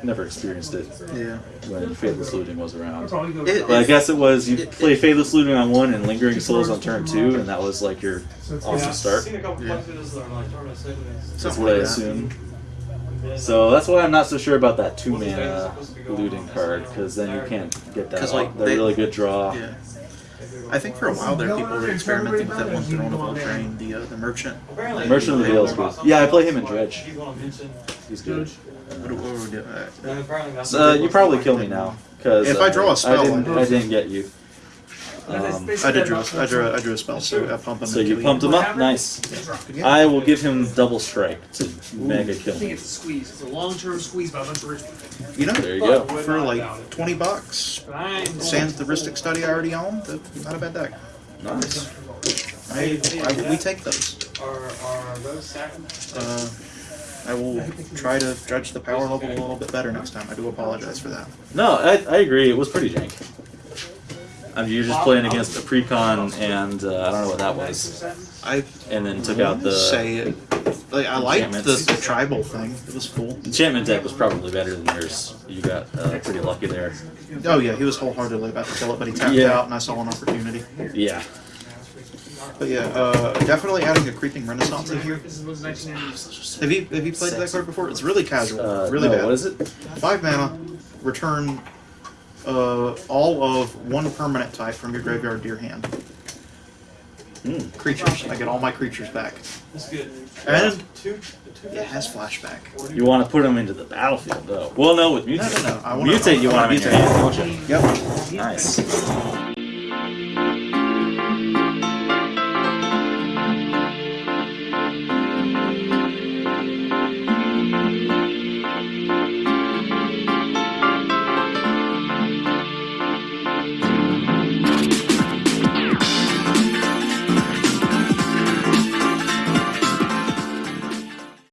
never experienced it Yeah. when Faithless Looting was around. It- But I guess it was you It- play Faithless Looting on one and Lingering Souls on turn two, and that was like your awesome start. Yeah. That's what I assume. So that's why I'm not so sure about that two mana looting card, because then you can't get that, 'Cause, like, that they- really good draw. Yeah. I think for a while there, people were experimenting with that one Throne of Eldraine, the uh, the merchant. Merchant of the Vale is good. Yeah, I play him in Dredge. He's good. What, what were we doing? Uh, So, uh, you probably kill me now, because If I draw a spell, I didn't, I I didn't get you. Um, I did draw. I drew. I drew a spell, so I pump him. so and you kill pumped him up, nice. I will give him double strike to mega kill I think me. it's a squeeze. It's a long-term squeeze by a bunch of rich people. You know, There you go. for like twenty bucks, But I'm sans the Rhystic Study I already own, that's not a bad deck. Nice. I, I, we take those. Are, are those sacrifices? Uh, I will try to judge the power level a little bit better next time. I do apologize for that. No, I, I agree. It was pretty jank. I mean, you're just playing against a precon, and uh, I don't know what that was, I and then took out the say it. Like I liked the, the tribal thing. It was cool. enchantment deck was probably better than yours. You got uh, pretty lucky there. Oh yeah, he was wholeheartedly about to kill it, but he tapped Yeah. out, and I saw an opportunity. Yeah. But yeah, uh, definitely adding a creeping renaissance in here. This was 1990s. Have you have you played that card before? It's really casual, Uh, really no, bad. what is it? Five mana, return uh, all of one permanent type from your graveyard to your hand. Hmm. Creatures. I get all my creatures back. That's good. And it has flashback. You want to put them into the battlefield, though. Well, no, with mutate. no, no. I wanna, mutate, you I want wanna them in your hand, don't you? Yep. Nice.